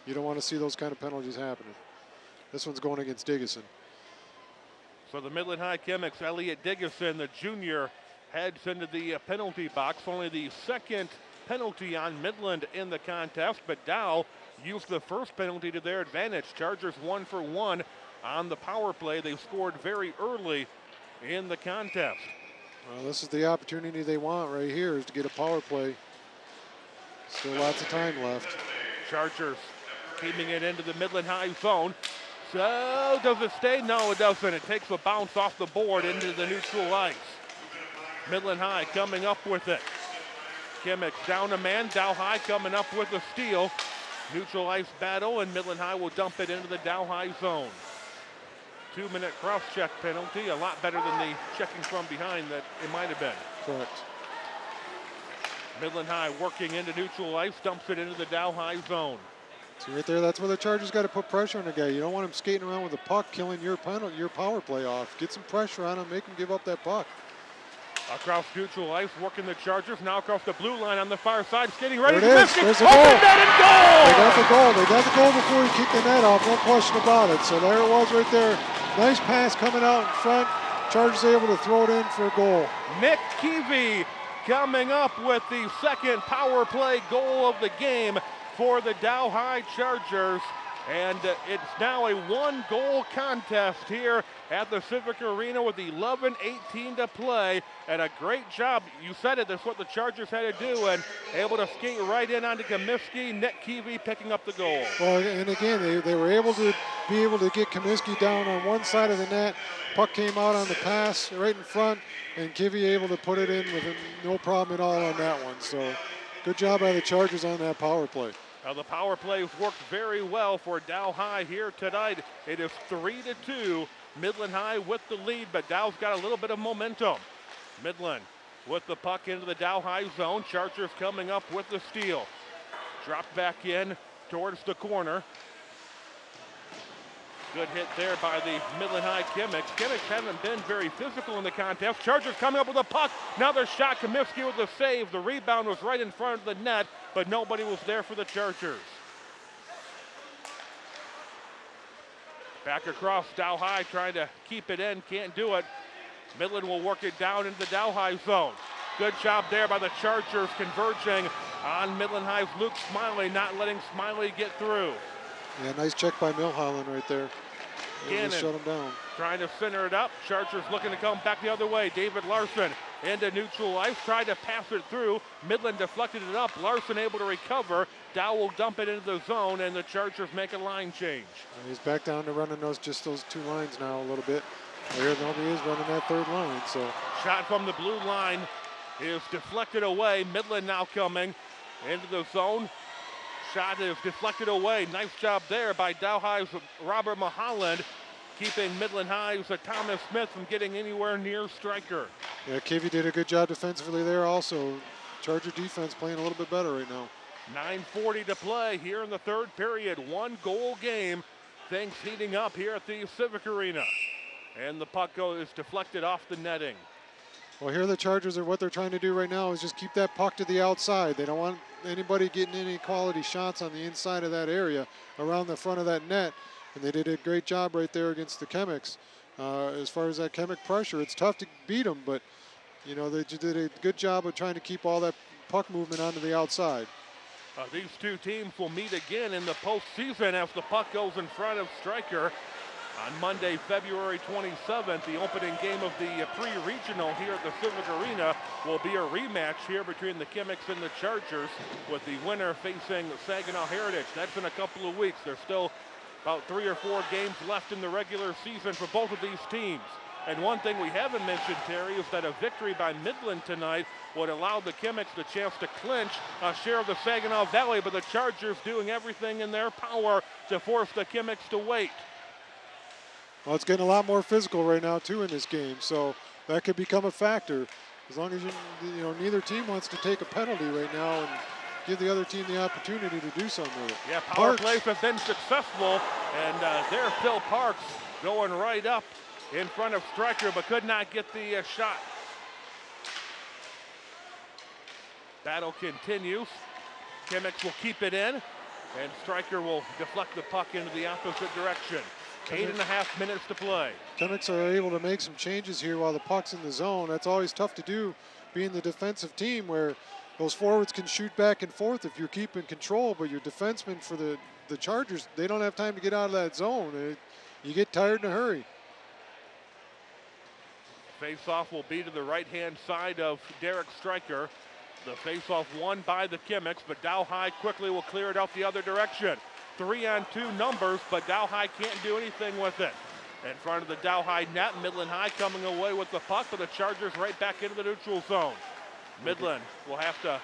Speaker 2: you don't want to see those kind of penalties happening. This one's going against Diggison.
Speaker 1: So the Midland High Chemics, Elliot Diggison, the junior, heads into the uh, penalty box. Only the second penalty on Midland in the contest, but Dow used the first penalty to their advantage. Chargers one for one on the power play. They scored very early in the contest.
Speaker 2: Well, this is the opportunity they want right here is to get a power play. Still lots of time left.
Speaker 1: Chargers keeping it into the Midland High zone. So does it stay? No, it doesn't. It takes a bounce off the board into the neutral ice. Midland High coming up with it. Chemics down a man. Dow High coming up with a steal. Neutral ice battle, and Midland High will dump it into the Dow High zone. Two minute cross check penalty, a lot better than the checking from behind that it might have been.
Speaker 2: Correct.
Speaker 1: Midland High working into neutral ice, dumps it into the Dow High zone.
Speaker 2: See right there, that's where the Chargers got to put pressure on the guy. You don't want him skating around with the puck, killing your penalty, your power play off. Get some pressure on him, make him give up that puck.
Speaker 1: Across neutral ice, working the Chargers. Now across the blue line on the far side, skating ready.
Speaker 2: There it is.
Speaker 1: Comiskey,
Speaker 2: There's a
Speaker 1: open
Speaker 2: goal.
Speaker 1: net and
Speaker 2: They got the goal. They got the goal before he kicked the net off. No question about it. So there it was right there. Nice pass coming out in front. Chargers able to throw it in for a goal.
Speaker 1: Nick Keevy coming up with the second power play goal of the game for the Dow High Chargers. And uh, it's now a one goal contest here at the Civic Arena with 11 18 to play. And a great job. You said it, that's what the Chargers had to do. And able to skate right in onto Comiskey. Nick Keevy picking up the goal.
Speaker 2: Well, and again, they, they were able to be able to get Kaminsky down on one side of the net. Puck came out on the pass right in front, and Kivy able to put it in with no problem at all on that one. So good job by the Chargers on that power play.
Speaker 1: Now the power play worked very well for Dow High here tonight. It is three to two. Midland High with the lead, but Dow's got a little bit of momentum. Midland with the puck into the Dow High zone. Chargers coming up with the steal. Dropped back in towards the corner. Good hit there by the Midland High Chemics. Chemics haven't been very physical in the contest. Chargers coming up with a puck. Now their shot. Comiskey with the save. The rebound was right in front of the net, but nobody was there for the Chargers. Back across Dow High trying to keep it in. Can't do it. Midland will work it down into the Dow High zone. Good job there by the Chargers converging on Midland High's Luke Smiley, not letting Smiley get through.
Speaker 2: Yeah, nice check by Milholland right there.
Speaker 1: Gannon.
Speaker 2: shut him down.
Speaker 1: Trying to center it up. Chargers looking to come back the other way. David Larson into neutral ice. Tried to pass it through. Midland deflected it up. Larson able to recover. Dow will dump it into the zone, and the Chargers make a line change.
Speaker 2: And he's back down to running those just those two lines now a little bit. Here nobody is running that third line. So
Speaker 1: Shot from the blue line is deflected away. Midland now coming into the zone. Shot is deflected away. Nice job there by Dow High's Robert Maholland, keeping Midland High's Thomas Smith from getting anywhere near Stryker.
Speaker 2: yeah, Kivy did a good job defensively there. Also, Charger defense playing a little bit better right now.
Speaker 1: 9.40 to play here in the third period. One goal game. Things heating up here at the Civic Arena. And the puck go- is deflected off the netting.
Speaker 2: Well, here the Chargers are what they're trying to do right now is just keep that puck to the outside. They don't want anybody getting any quality shots on the inside of that area around the front of that net. And they did a great job right there against the Chemics. Uh, as far as that Chemic pressure, it's tough to beat them, but you know they did a good job of trying to keep all that puck movement onto the outside.
Speaker 1: Uh, these two teams will meet again in the postseason as the puck goes in front of Stryker on Monday, February 27th. The opening game of the pre-regional here at the Civic Arena will be a rematch here between the Chemics and the Chargers, with the winner facing Saginaw Heritage. That's in a couple of weeks. There's still about three or four games left in the regular season for both of these teams. And one thing we haven't mentioned, Terry, is that a victory by Midland tonight would allow the Chemics the chance to clinch a share of the Saginaw Valley, but the Chargers doing everything in their power to force the Chemics to wait.
Speaker 2: Well, it's getting a lot more physical right now too in this game, so that could become a factor. As long as you, you know, neither team wants to take a penalty right now, and give the other team the opportunity to do something with it.
Speaker 1: Yeah, power
Speaker 2: Parks.
Speaker 1: plays have been successful, and uh, there's Phil Parks going right up in front of Stryker, but could not get the uh, shot. Battle continues. Chemics will keep it in, and Stryker will deflect the puck into the opposite direction. Eight and a half minutes to play.
Speaker 2: Chemics are able to make some changes here while the puck's in the zone. That's always tough to do, being the defensive team where those forwards can shoot back and forth if you're keeping control, but your defensemen for the, the Chargers, they don't have time to get out of that zone. It- you get tired in a hurry.
Speaker 1: Face-off will be to the right-hand side of Derek Stryker. The face-off won by the Chemics, but Dow High quickly will clear it out the other direction. Three on two numbers, but Dow High can't do anything with it. In front of the Dow High net, Midland High coming away with the puck, but the Chargers right back into the neutral zone. Midland will have to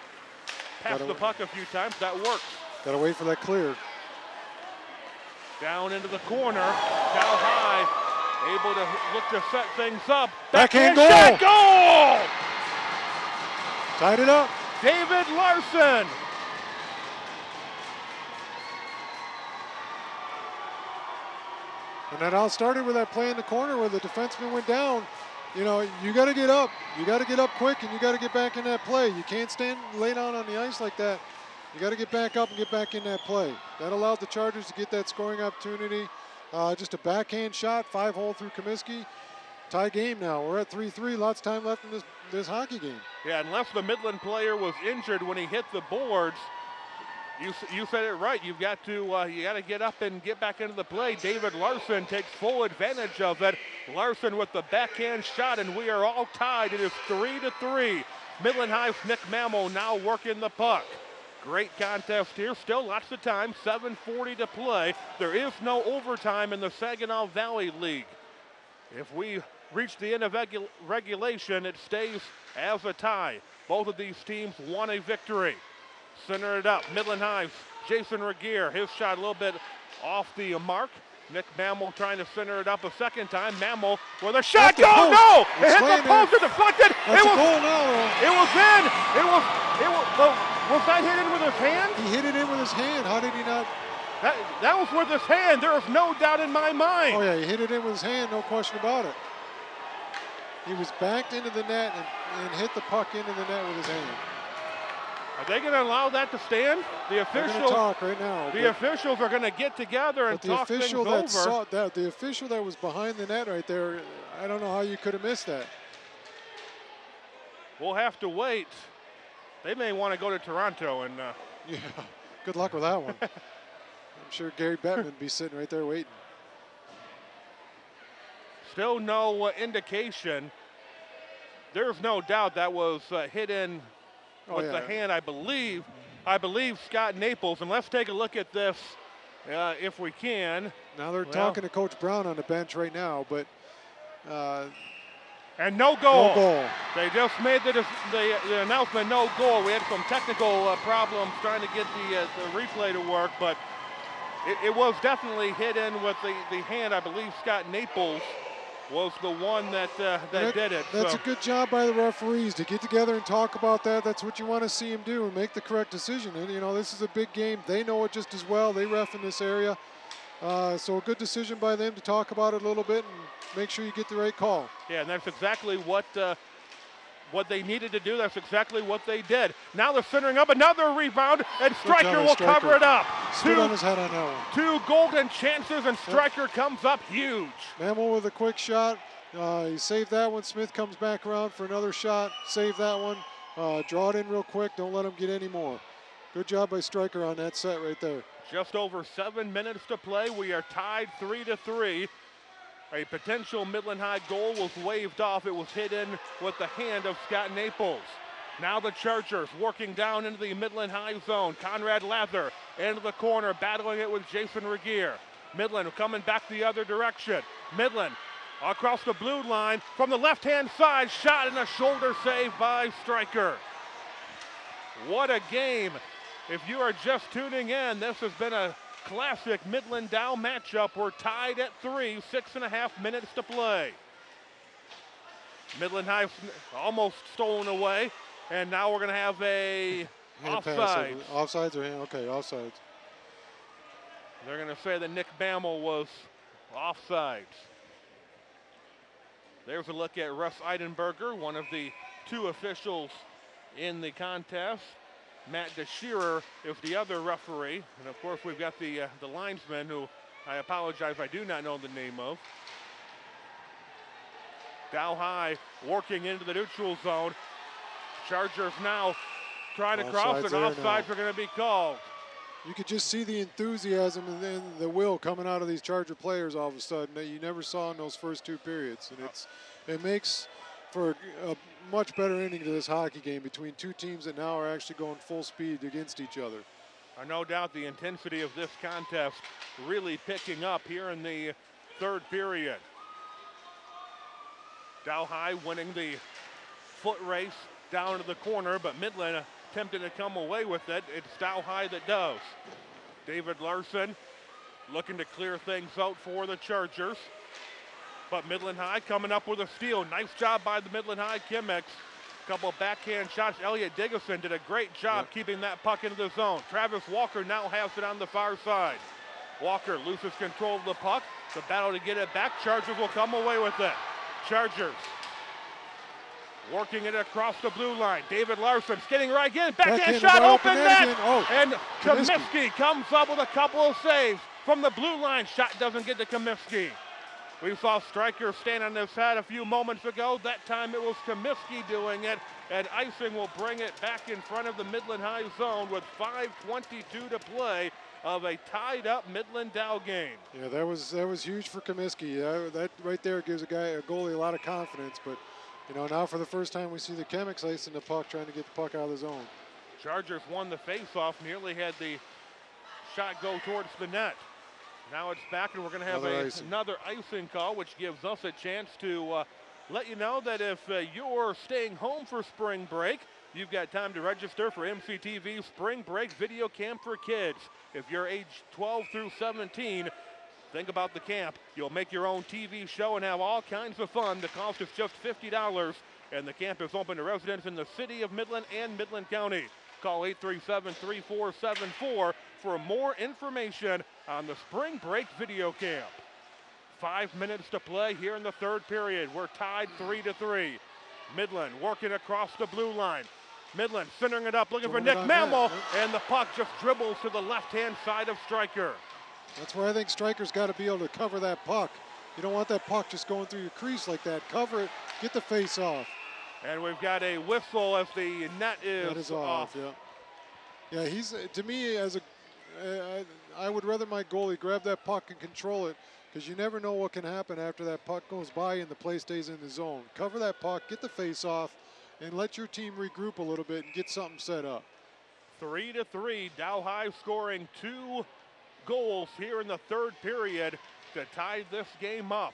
Speaker 1: pass
Speaker 2: Gotta-
Speaker 1: the puck a few times. That works.
Speaker 2: Gotta wait for that clear.
Speaker 1: Down into the corner. Dow High able to look to set things up.
Speaker 2: Backhand
Speaker 1: shot,
Speaker 2: goal!
Speaker 1: goal!
Speaker 2: Tied it up.
Speaker 1: David Larson.
Speaker 2: And that all started with that play in the corner where the defenseman went down. You know, you got to get up. You got to get up quick and you got to get back in that play. You can't stand lay down on the ice like that. You got to get back up and get back in that play. That allowed the Chargers to get that scoring opportunity. Uh, just a backhand shot, five hole through Comiskey. Tie game now. We're at 3-3. Lots of time left in this this hockey game.
Speaker 1: Yeah, unless the Midland player was injured when he hit the boards, you you said it right. You've got to uh, you got to get up and get back into the play. David Larson takes full advantage of it. Larson with the backhand shot, and we are all tied. It is three to three. Midland High's Nick Mammo now working the puck. Great contest here. Still lots of time. 7:40 to play. There is no overtime in the Saginaw Valley League. If we reach the end of regu- regulation, it stays as a tie. Both of these teams won a victory. Center it up. Midland High, Jason Regier. His shot a little bit off the mark. Nick Mammal trying to center it up a second time. Mammal with a shot.
Speaker 2: Oh,
Speaker 1: Go, no! It hit the post. It deflected.
Speaker 2: That's
Speaker 1: it was.
Speaker 2: goal now.
Speaker 1: It was in. It was. It was. oh, was that hit in with his hand?
Speaker 2: He hit it in with his hand. How did he not?
Speaker 1: That, that was with his hand. There is no doubt in my mind.
Speaker 2: Oh yeah, he hit it in with his hand, no question about it. He was backed into the net and, and hit the puck into the net with his hand.
Speaker 1: Are they going to allow that to stand? The
Speaker 2: They're going to
Speaker 1: official.
Speaker 2: talk right now.
Speaker 1: The officials are going to get together and talk things
Speaker 2: official
Speaker 1: over.
Speaker 2: that saw that the official that was behind the net right there, I don't know how you could have missed that.
Speaker 1: We'll have to wait. They may want to go to Toronto and uh, [laughs]
Speaker 2: Yeah, good luck with that one. [laughs] I'm sure Gary Bettman would be sitting right there waiting.
Speaker 1: still no uh, indication. There's no doubt that was uh, hit in
Speaker 2: Oh,
Speaker 1: with the hand, I believe. I believe Scott Naples. And let's take a look at this uh, if we can.
Speaker 2: Now they're
Speaker 1: Well-
Speaker 2: talking to Coach Brown on the bench right now, but uh,
Speaker 1: And no goal.
Speaker 2: no goal.
Speaker 1: They just made the, the, the announcement, no goal. We had some technical uh, problems trying to get the, uh, the replay to work, but it, it was definitely hit in with the, the hand. I believe Scott Naples was the one that uh, that,
Speaker 2: That-
Speaker 1: did it.
Speaker 2: That's
Speaker 1: so.
Speaker 2: a good job by the referees to get together and talk about that. That's what you want to see them do and make the correct decision. And you know, this is a big game. They know it just as well. They ref in this area, uh, so a good decision by them to talk about it a little bit and make sure you get the right call.
Speaker 1: Yeah, and that's exactly what uh, what they needed to do. That's exactly what they did. Now they're centering up another rebound, and Stryker will
Speaker 2: Stryker.
Speaker 1: cover it up.
Speaker 2: Stood on
Speaker 1: Two,
Speaker 2: his head on that
Speaker 1: two golden chances, and Stryker comes up huge.
Speaker 2: Mammal with a quick shot. Uh, he saved that one. Smith comes back around for another shot. Save that one. Uh, draw it in real quick. Don't let him get any more. Good job by Stryker on that set right there.
Speaker 1: Just over seven minutes to play. We are tied three to three. A potential Midland High goal was waved off. It was hit in with the hand of Scott Naples. Now the Chargers working down into the Midland High zone. Conrad Lather into the corner, battling it with Jason Regier. Midland coming back the other direction. Midland across the blue line from the left-hand side, shot and a shoulder save by Stryker. What a game. If you are just tuning in, this has been a classic Midland Dow matchup. We're tied at three, six and a half minutes to play. Midland High almost stolen away, and now we're going to have a
Speaker 2: Hand pass
Speaker 1: Offsides
Speaker 2: or hand? Okay, offsides.
Speaker 1: They're going to say that Nick Bammel was offsides. There's a look at Russ Eidenberger, one of the two officials in the contest. Matt DeShearer is the other referee. And of course, we've got the, uh, the linesman who I apologize, I do not know the name of. Dow High working into the neutral zone. Chargers now trying to cross, and
Speaker 2: now.
Speaker 1: offsides are going to be called.
Speaker 2: You could just see the enthusiasm and then the will coming out of these Charger players all of a sudden that you never saw in those first two periods, and it's it makes for a, a much better ending to this hockey game between two teams that now are actually going full speed against each other.
Speaker 1: Uh, no doubt the intensity of this contest really picking up here in the third period. Dow High winning the foot race down to the corner, but Midland attempting to come away with it. It's Dow High that does. David Larson looking to clear things out for the Chargers. But Midland High coming up with a steal. Nice job by the Midland High Chemics. Couple backhand shots. Elliot Diggison did a great job
Speaker 2: Yep.
Speaker 1: keeping that puck into the zone. Travis Walker now has it on the far side. Walker loses control of the puck. The battle to get it back. Chargers will come away with it. Chargers working it across the blue line. David Larson getting right in. Backhand
Speaker 2: Backhand
Speaker 1: shot, open
Speaker 2: open
Speaker 1: net.
Speaker 2: Oh,
Speaker 1: and.
Speaker 2: Comiskey
Speaker 1: comes up with a couple of saves from the blue line. Shot doesn't get to Comiskey. We saw Stryker stand on his head a few moments ago. That time it was Comiskey doing it, and icing will bring it back in front of the Midland High zone with 5:22 to play of a tied-up Midland Dow game.
Speaker 2: Yeah, that was that was huge for Comiskey. That, that right there gives a guy a goalie a lot of confidence. But you know now for the first time we see the Chemics icing the puck, trying to get the puck out of the zone.
Speaker 1: Chargers won the faceoff, nearly had the shot go towards the net. Now it's back, and we're going to have
Speaker 2: Another
Speaker 1: a,
Speaker 2: icing.
Speaker 1: another icing call, which gives us a chance to uh, let you know that if uh, you're staying home for spring break, you've got time to register for MCTV Spring Break Video Camp for Kids. If you're age 12 through 17, Think about the camp. You'll make your own TV show and have all kinds of fun. The cost is just $50, and the camp is open to residents in the city of Midland and Midland County. Call 837 3474 for more information on the spring break video camp. Five minutes to play here in the third period. We're tied three to three. Midland working across the blue line. Midland centering it up, looking for Nick Mammal, and the puck just dribbles to the left-hand side of Stryker.
Speaker 2: That's where I think Stryker's got to be able to cover that puck. You don't want that puck just going through your crease like that. Cover it, get the face off.
Speaker 1: And we've got a whistle if the net is,
Speaker 2: That is off. Yeah. Yeah, he's to me as a. Uh, I, I would rather my goalie grab that puck and control it because you never know what can happen after that puck goes by and the play stays in the zone. Cover that puck, get the face off, and let your team regroup a little bit and get something set up.
Speaker 1: Three to three. Dow High scoring two goals here in the third period to tie this game up.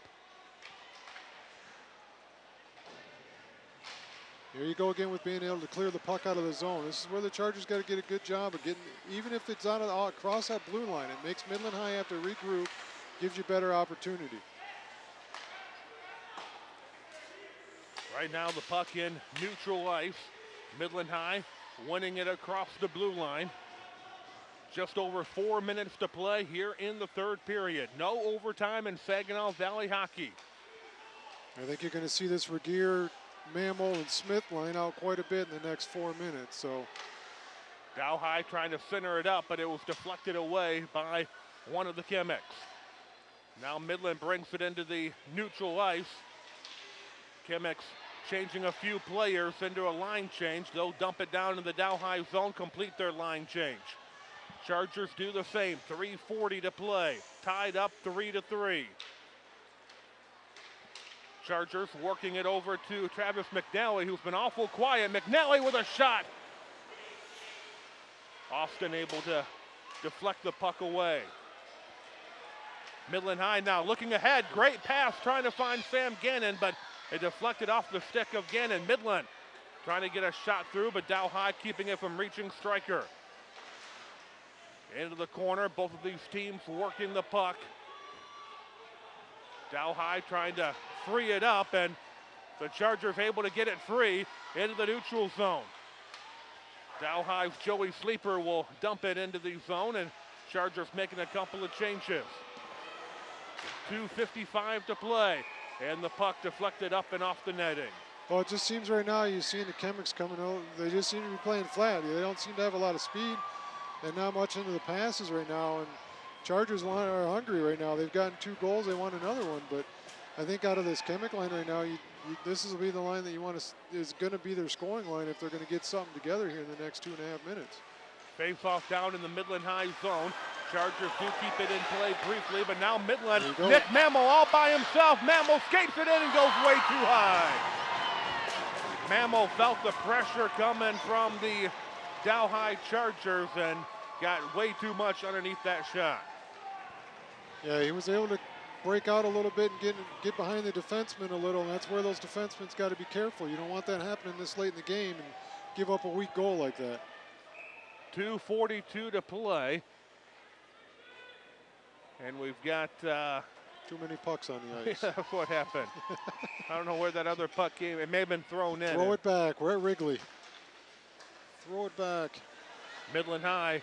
Speaker 2: Here you go again with being able to clear the puck out of the zone. This is where the Chargers got to get a good job of getting, even if it's on a, across that blue line, it makes Midland High have to regroup, gives you better opportunity.
Speaker 1: Right now, the puck in neutral ice. Midland High winning it across the blue line. Just over four minutes to play here in the third period. No overtime in Saginaw Valley hockey.
Speaker 2: I think you're going to see this Regier, Mammal, and Smith line out quite a bit in the next four minutes. So
Speaker 1: Dow High trying to center it up, but it was deflected away by one of the Chemics. Now Midland brings it into the neutral ice. Chemics changing a few players into a line change. They'll dump it down in the Dow High zone, complete their line change. Chargers do the same. 340 to play. Tied up three to three. Chargers working it over to Travis McNally, who's been awful quiet. McNally with a shot. Austin able to deflect the puck away. Midland High now looking ahead. Great pass trying to find Sam Gannon, but it deflected off the stick of Gannon. Midland trying to get a shot through, but Dow High keeping it from reaching Stryker. Into the corner. Both of these teams working the puck. Dow High trying to free it up, and the Chargers able to get it free into the neutral zone. Dow High's Joey Sleeper will dump it into the zone, and Chargers making a couple of changes. 2.55 to play, and the puck deflected up and off the netting.
Speaker 2: Well, it just seems right now you're seeing the Chemics coming out. They just seem to be playing flat. They don't seem to have a lot of speed and not much into the passes right now. And Chargers are hungry right now. They've gotten two goals. They want another one. But I think out of this Chemic line right now, you, you, this will be the line that you want to is going to be their scoring line if they're going to get something together here in the next two and a half minutes.
Speaker 1: Face off down in the Midland High zone. Chargers do keep it in play briefly, but now Midland,
Speaker 2: There you go.
Speaker 1: Nick Mammal all by himself. Mammal skates it in and goes way too high. Mammal felt the pressure coming from the Dow High Chargers and got way too much underneath that shot.
Speaker 2: Yeah, he was able to break out a little bit and get get behind the defenseman a little, and that's where those defensemen's got to be careful. You don't want that happening this late in the game and give up a weak goal like that.
Speaker 1: 2.42 to play. And we've got uh,
Speaker 2: Too many pucks on the [laughs] ice.
Speaker 1: What happened. [laughs] I don't know where that other puck came. It may have been thrown in.
Speaker 2: Throw it back. We're at Wrigley. Throw it back.
Speaker 1: Midland High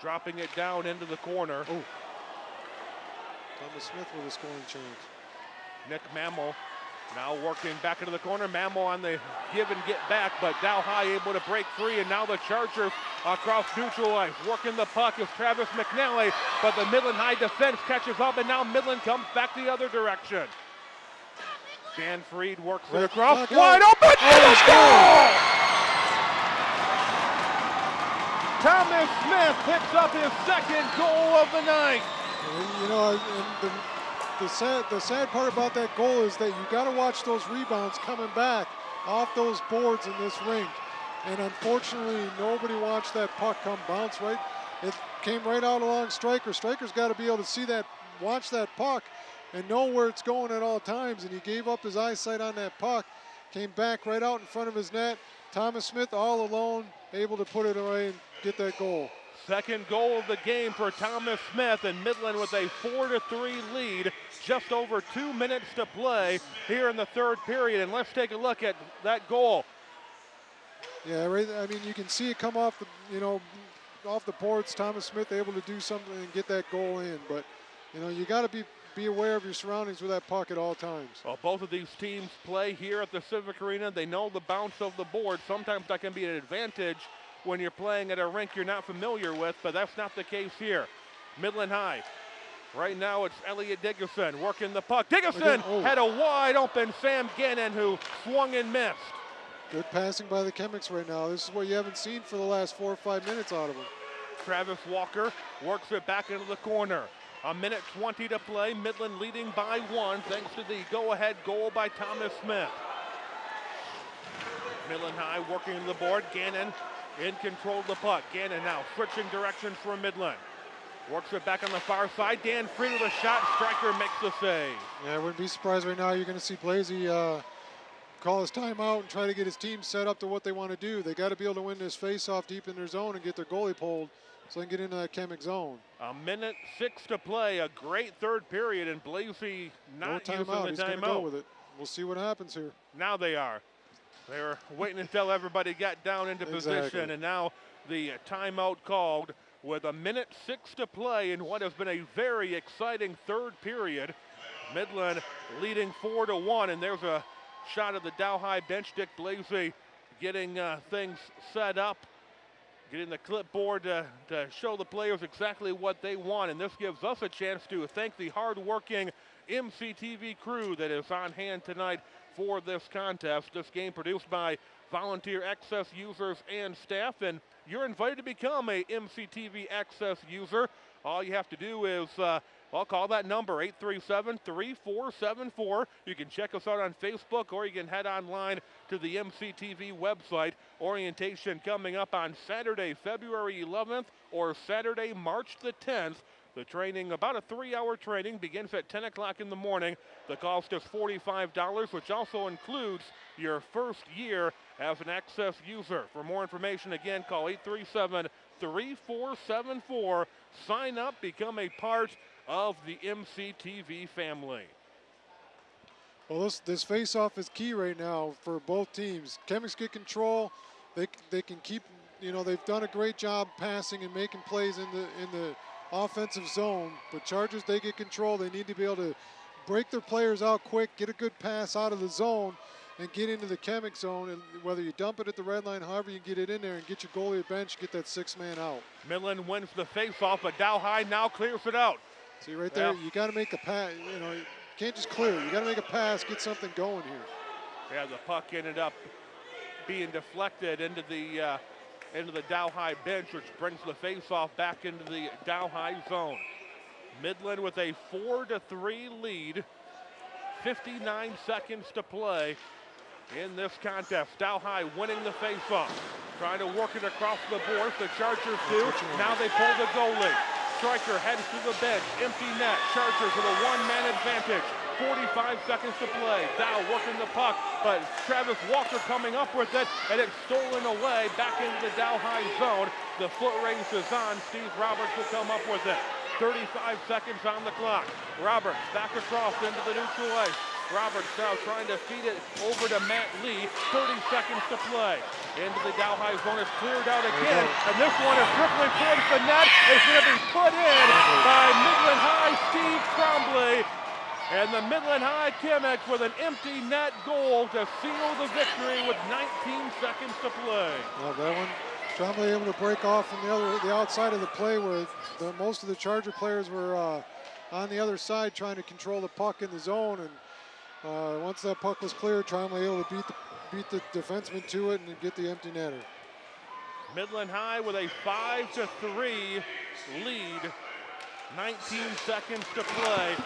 Speaker 1: dropping it down into the corner.
Speaker 2: Oh. Thomas Smith with a scoring chance.
Speaker 1: Nick Mammal now working back into the corner. Mammal on the give and get back, but Dow High able to break free, and now the Chargers across neutral ice. Working the puck is Travis McNally, but the Midland High defense catches up, and now Midland comes back the other direction. Dan Freed works it across.
Speaker 2: back
Speaker 1: Wide open!
Speaker 2: Oh,
Speaker 1: goal! Thomas Smith picks up his second goal of the night.
Speaker 2: And, you know, the, the sad the sad part about that goal is that you got to watch those rebounds coming back off those boards in this rink. And unfortunately, nobody watched that puck come bounce right. It came right out along Stryker. Stryker's got to be able to see that, watch that puck, and know where it's going at all times. And he gave up his eyesight on that puck, came back right out in front of his net. Thomas Smith all alone, able to put it away and get that goal.
Speaker 1: Second goal of the game for Thomas Smith and Midland with a 4 to 3 lead. Just over two minutes to play here in the third period. And let's take a look at that goal.
Speaker 2: Yeah, right. I mean, you can see it come off the, you know, off the boards. Thomas Smith able to do something and get that goal in. But, you know, you got to be be aware of your surroundings with that puck at all times.
Speaker 1: Well, both of these teams play here at the Civic Arena. They know the bounce of the board. Sometimes that can be an advantage when you're playing at a rink you're not familiar with, but that's not the case here. Midland High. Right now it's Elliot Dickerson working the puck. Dickerson
Speaker 2: oh.
Speaker 1: had a wide open Sam Gannon who swung and missed.
Speaker 2: Good passing by the Chemics right now. This is what you haven't seen for the last four or five minutes out of them.
Speaker 1: Travis Walker works it back into the corner. A minute 20 to play. Midland leading by one thanks to the go-ahead goal by Thomas Smith. Midland High working the board. Gannon in control of the puck. Gannon now switching directions for Midland. Works it back on the far side. Dan Freed with a shot. Stryker makes the save.
Speaker 2: Yeah, I wouldn't be surprised right now. You're going to see Blasey uh, call his timeout and try to get his team set up to what they want to do. They got to be able to win this face-off deep in their zone and get their goalie pulled so they can get into that Chemic zone.
Speaker 1: A minute six to play. A great third period, and Blasey
Speaker 2: No
Speaker 1: not
Speaker 2: timeout.
Speaker 1: using
Speaker 2: He's
Speaker 1: the timeout.
Speaker 2: go with it. We'll see what happens here.
Speaker 1: Now they are. They were waiting until everybody got down into position, and now the timeout called with a minute six to play in what has been a very exciting third period. Midland leading four to one, and there's a shot of the Dow High bench. Dick Blasey getting uh, things set up, getting the clipboard to, to show the players exactly what they want, and this gives us a chance to thank the hardworking MCTV crew that is on hand tonight for this contest. This game produced by volunteer access users and staff, and you're invited to become a MCTV access user. All you have to do is, uh, well, call that number 837-3474. You can check us out on Facebook, or you can head online to the MCTV website. Orientation coming up on Saturday, February 11th, or Saturday, March the 10th. The training, about a three-hour training, begins at 10 o'clock in the morning. The cost is $45, which also includes your first year as an access user. For more information, again, call 837-3474. Sign up, become a part of the MCTV family.
Speaker 2: Well, this this face-off is key right now for both teams. Chemics get control. they they can keep. You know, they've done a great job passing and making plays in the in the offensive zone. But Chargers, they get control. They need to be able to break their players out quick, get a good pass out of the zone, and get into the chemic zone. And whether you dump it at the red line, however you get it in there and get your goalie at bench, get that six man out.
Speaker 1: Midland wins the faceoff, but Dow High now clears it out.
Speaker 2: See right there,
Speaker 1: Yeah.
Speaker 2: you got to make a pass. You know, you can't just clear. You got to make a pass, get something going here.
Speaker 1: Yeah, the puck ended up being deflected into the uh, into the Dow High bench, which brings the faceoff back into the Dow High zone. Midland with a four to three lead. 59 seconds to play in this contest. Dow High winning the faceoff, trying to work it across the boards. The Chargers do. Now they pull the goalie. Stryker heads to the bench. Empty net. Chargers with a one-man advantage. 45 seconds to play. Dow working the puck, but Travis Walker coming up with it, and it's stolen away back into the Dow High zone. The foot race is on. Steve Roberts will come up with it. 35 seconds on the clock. Roberts back across into the neutral ice. Roberts now trying to feed it over to Matt Lee. 30 seconds to play. Into the Dow High zone. is cleared out again. And this one is tripling towards the net. It's going to be put in by Midland High Steve Trombley. And the Midland High Chemics with an empty net goal to seal the victory with 19 seconds to play.
Speaker 2: Well, that one, Trombley able to break off from the other, the outside of the play where the, most of the Charger players were uh, on the other side trying to control the puck in the zone. And uh, once that puck was cleared, Trombley able to beat the, beat the defenseman to it and get the empty netter.
Speaker 1: Midland High with a 5 to 3 lead. 19 seconds to play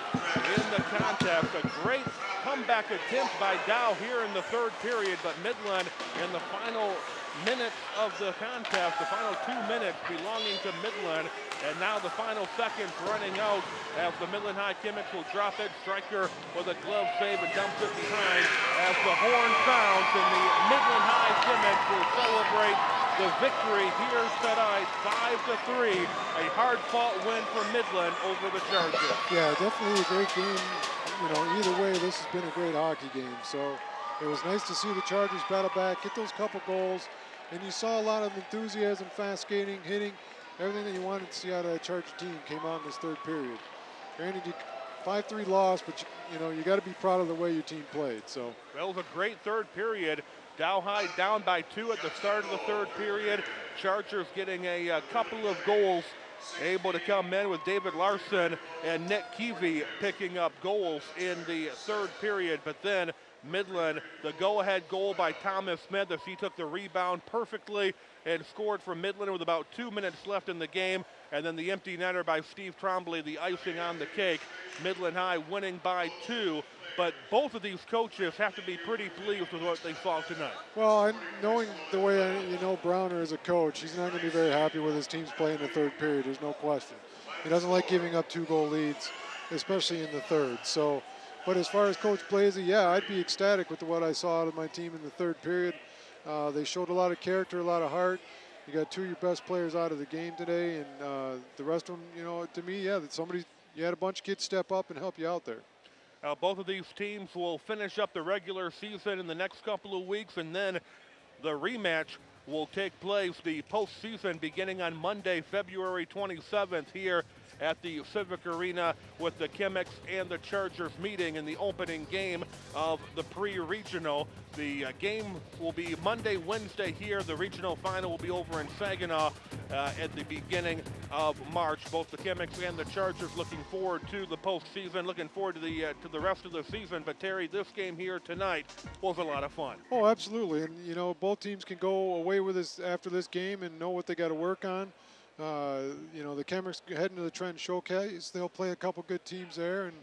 Speaker 1: in the contest. A great comeback attempt by Dow here in the third period, but Midland in the final minutes of the contest, the final two minutes belonging to Midland, and now the final seconds running out as the Midland High Chemics will drop it. Stryker with a glove save and dumps it behind as the horn sounds, and the Midland High Chemics will celebrate the victory here tonight, five to three. A hard-fought win for Midland over the Chargers.
Speaker 2: Yeah, definitely a great game. You know, either way, this has been a great hockey game. So it was nice to see the Chargers battle back, get those couple goals, and you saw a lot of enthusiasm, fast skating, hitting, everything that you wanted to see out of that Charger team came out in this third period. Granted, you 5-3 loss, but you, you know you got to be proud of the way your team played. So
Speaker 1: That was a great third period. Dow High down by two at the start of the third period. Chargers getting a, uh couple of goals, able to come in with David Larson and Nick Keevy picking up goals in the third period. But then Midland, the go-ahead goal by Thomas Smith as he took the rebound perfectly and scored for Midland with about two minutes left in the game. And then the empty netter by Steve Trombley, the icing on the cake. Midland High winning by two. But both of these coaches have to be pretty pleased with what they saw tonight.
Speaker 2: Well, knowing the way you know Browner as a coach, he's not going to be very happy with his team's play in the third period. There's no question. He doesn't like giving up two goal leads, especially in the third. So, but as far as Coach Blasey, yeah, I'd be ecstatic with what I saw out of my team in the third period. Uh, they showed a lot of character, a lot of heart. You got two of your best players out of the game today, and uh, the rest of them, you know, to me, yeah, that somebody, you had a bunch of kids step up and help you out there.
Speaker 1: Uh, both of these teams will finish up the regular season in the next couple of weeks, and then the rematch will take place the postseason beginning on Monday, February 27th, here at the Civic Arena with the Chemics and the Chargers meeting in the opening game of the pre-regional. The uh, game will be Monday, Wednesday here. The regional final will be over in Saginaw uh, at the beginning of March. Both the Chemics and the Chargers looking forward to the postseason, looking forward to the uh, to the rest of the season. But Terry, this game here tonight was a lot of fun.
Speaker 2: Oh, absolutely. And, you know, both teams can go away with this after this game and know what they got to work on. Uh, you know, the Chemics heading to the Trent Showcase. They'll play a couple good teams there. And,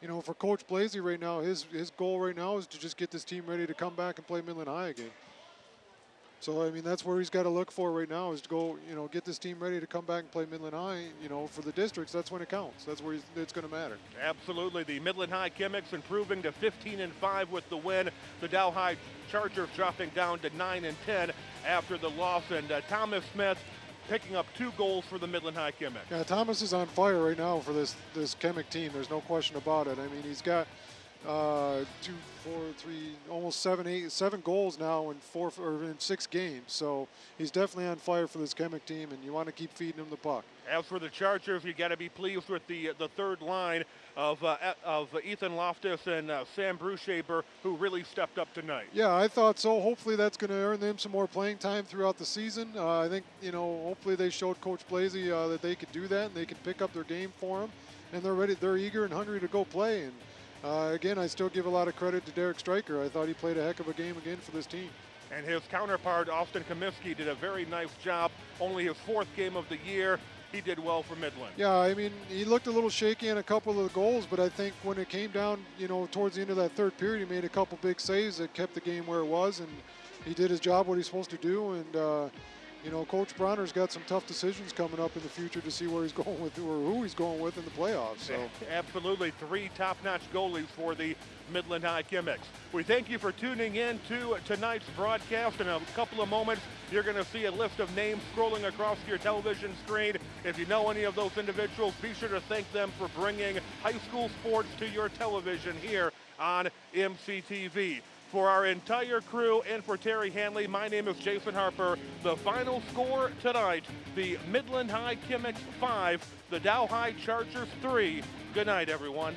Speaker 2: you know, for Coach Blasey right now, his, his goal right now is to just get this team ready to come back and play Midland High again. So, I mean, that's where he's got to look for right now is to go, you know, get this team ready to come back and play Midland High. You know, for the districts, that's when it counts. That's where it's going to matter.
Speaker 1: Absolutely. The Midland High Chemics improving to 15 and 5 with the win. The Dow High Chargers dropping down to 9 and 10 after the loss. And uh, Thomas Smith picking up two goals for the Midland High Chemics.
Speaker 2: Yeah, Thomas is on fire right now for this this Chemic team. There's no question about it. I mean, he's got uh, two, four, three, almost seven, eight, seven goals now in four or in six games. So he's definitely on fire for this Chemic team, and you want to keep feeding him the puck.
Speaker 1: As for the Chargers, you got to be pleased with the the third line of uh, of Ethan Loftus and uh, Sam Brushaber, who really stepped up tonight.
Speaker 2: Yeah, I thought so. Hopefully, that's going to earn them some more playing time throughout the season. Uh, I think you know. Hopefully, they showed Coach Blasey uh, that they could do that and they can pick up their game for him, and they're ready. They're eager and hungry to go play. And uh, again, I still give a lot of credit to Derek Stryker. I thought he played a heck of a game again for this team.
Speaker 1: And his counterpart, Austin Comiskey, did a very nice job. Only his fourth game of the year. He did well for Midland.
Speaker 2: Yeah, I mean, he looked a little shaky on a couple of the goals, but I think when it came down, you know, towards the end of that third period, he made a couple big saves that kept the game where it was, and he did his job, what he's supposed to do. And uh, you know, Coach Bronner's got some tough decisions coming up in the future to see where he's [laughs] going with or who he's going with in the playoffs. So [laughs]
Speaker 1: Absolutely, three top-notch goalies for the Midland High Chemics. We thank you for tuning in to tonight's broadcast. In a couple of moments, you're going to see a list of names scrolling across your television screen. If you know any of those individuals, be sure to thank them for bringing high school sports to your television here on MCTV. For our entire crew and for Terry Hanley, my name is Jason Harper. The final score tonight, the Midland High Chemics 5, the Dow High Chargers 3. Good night, everyone.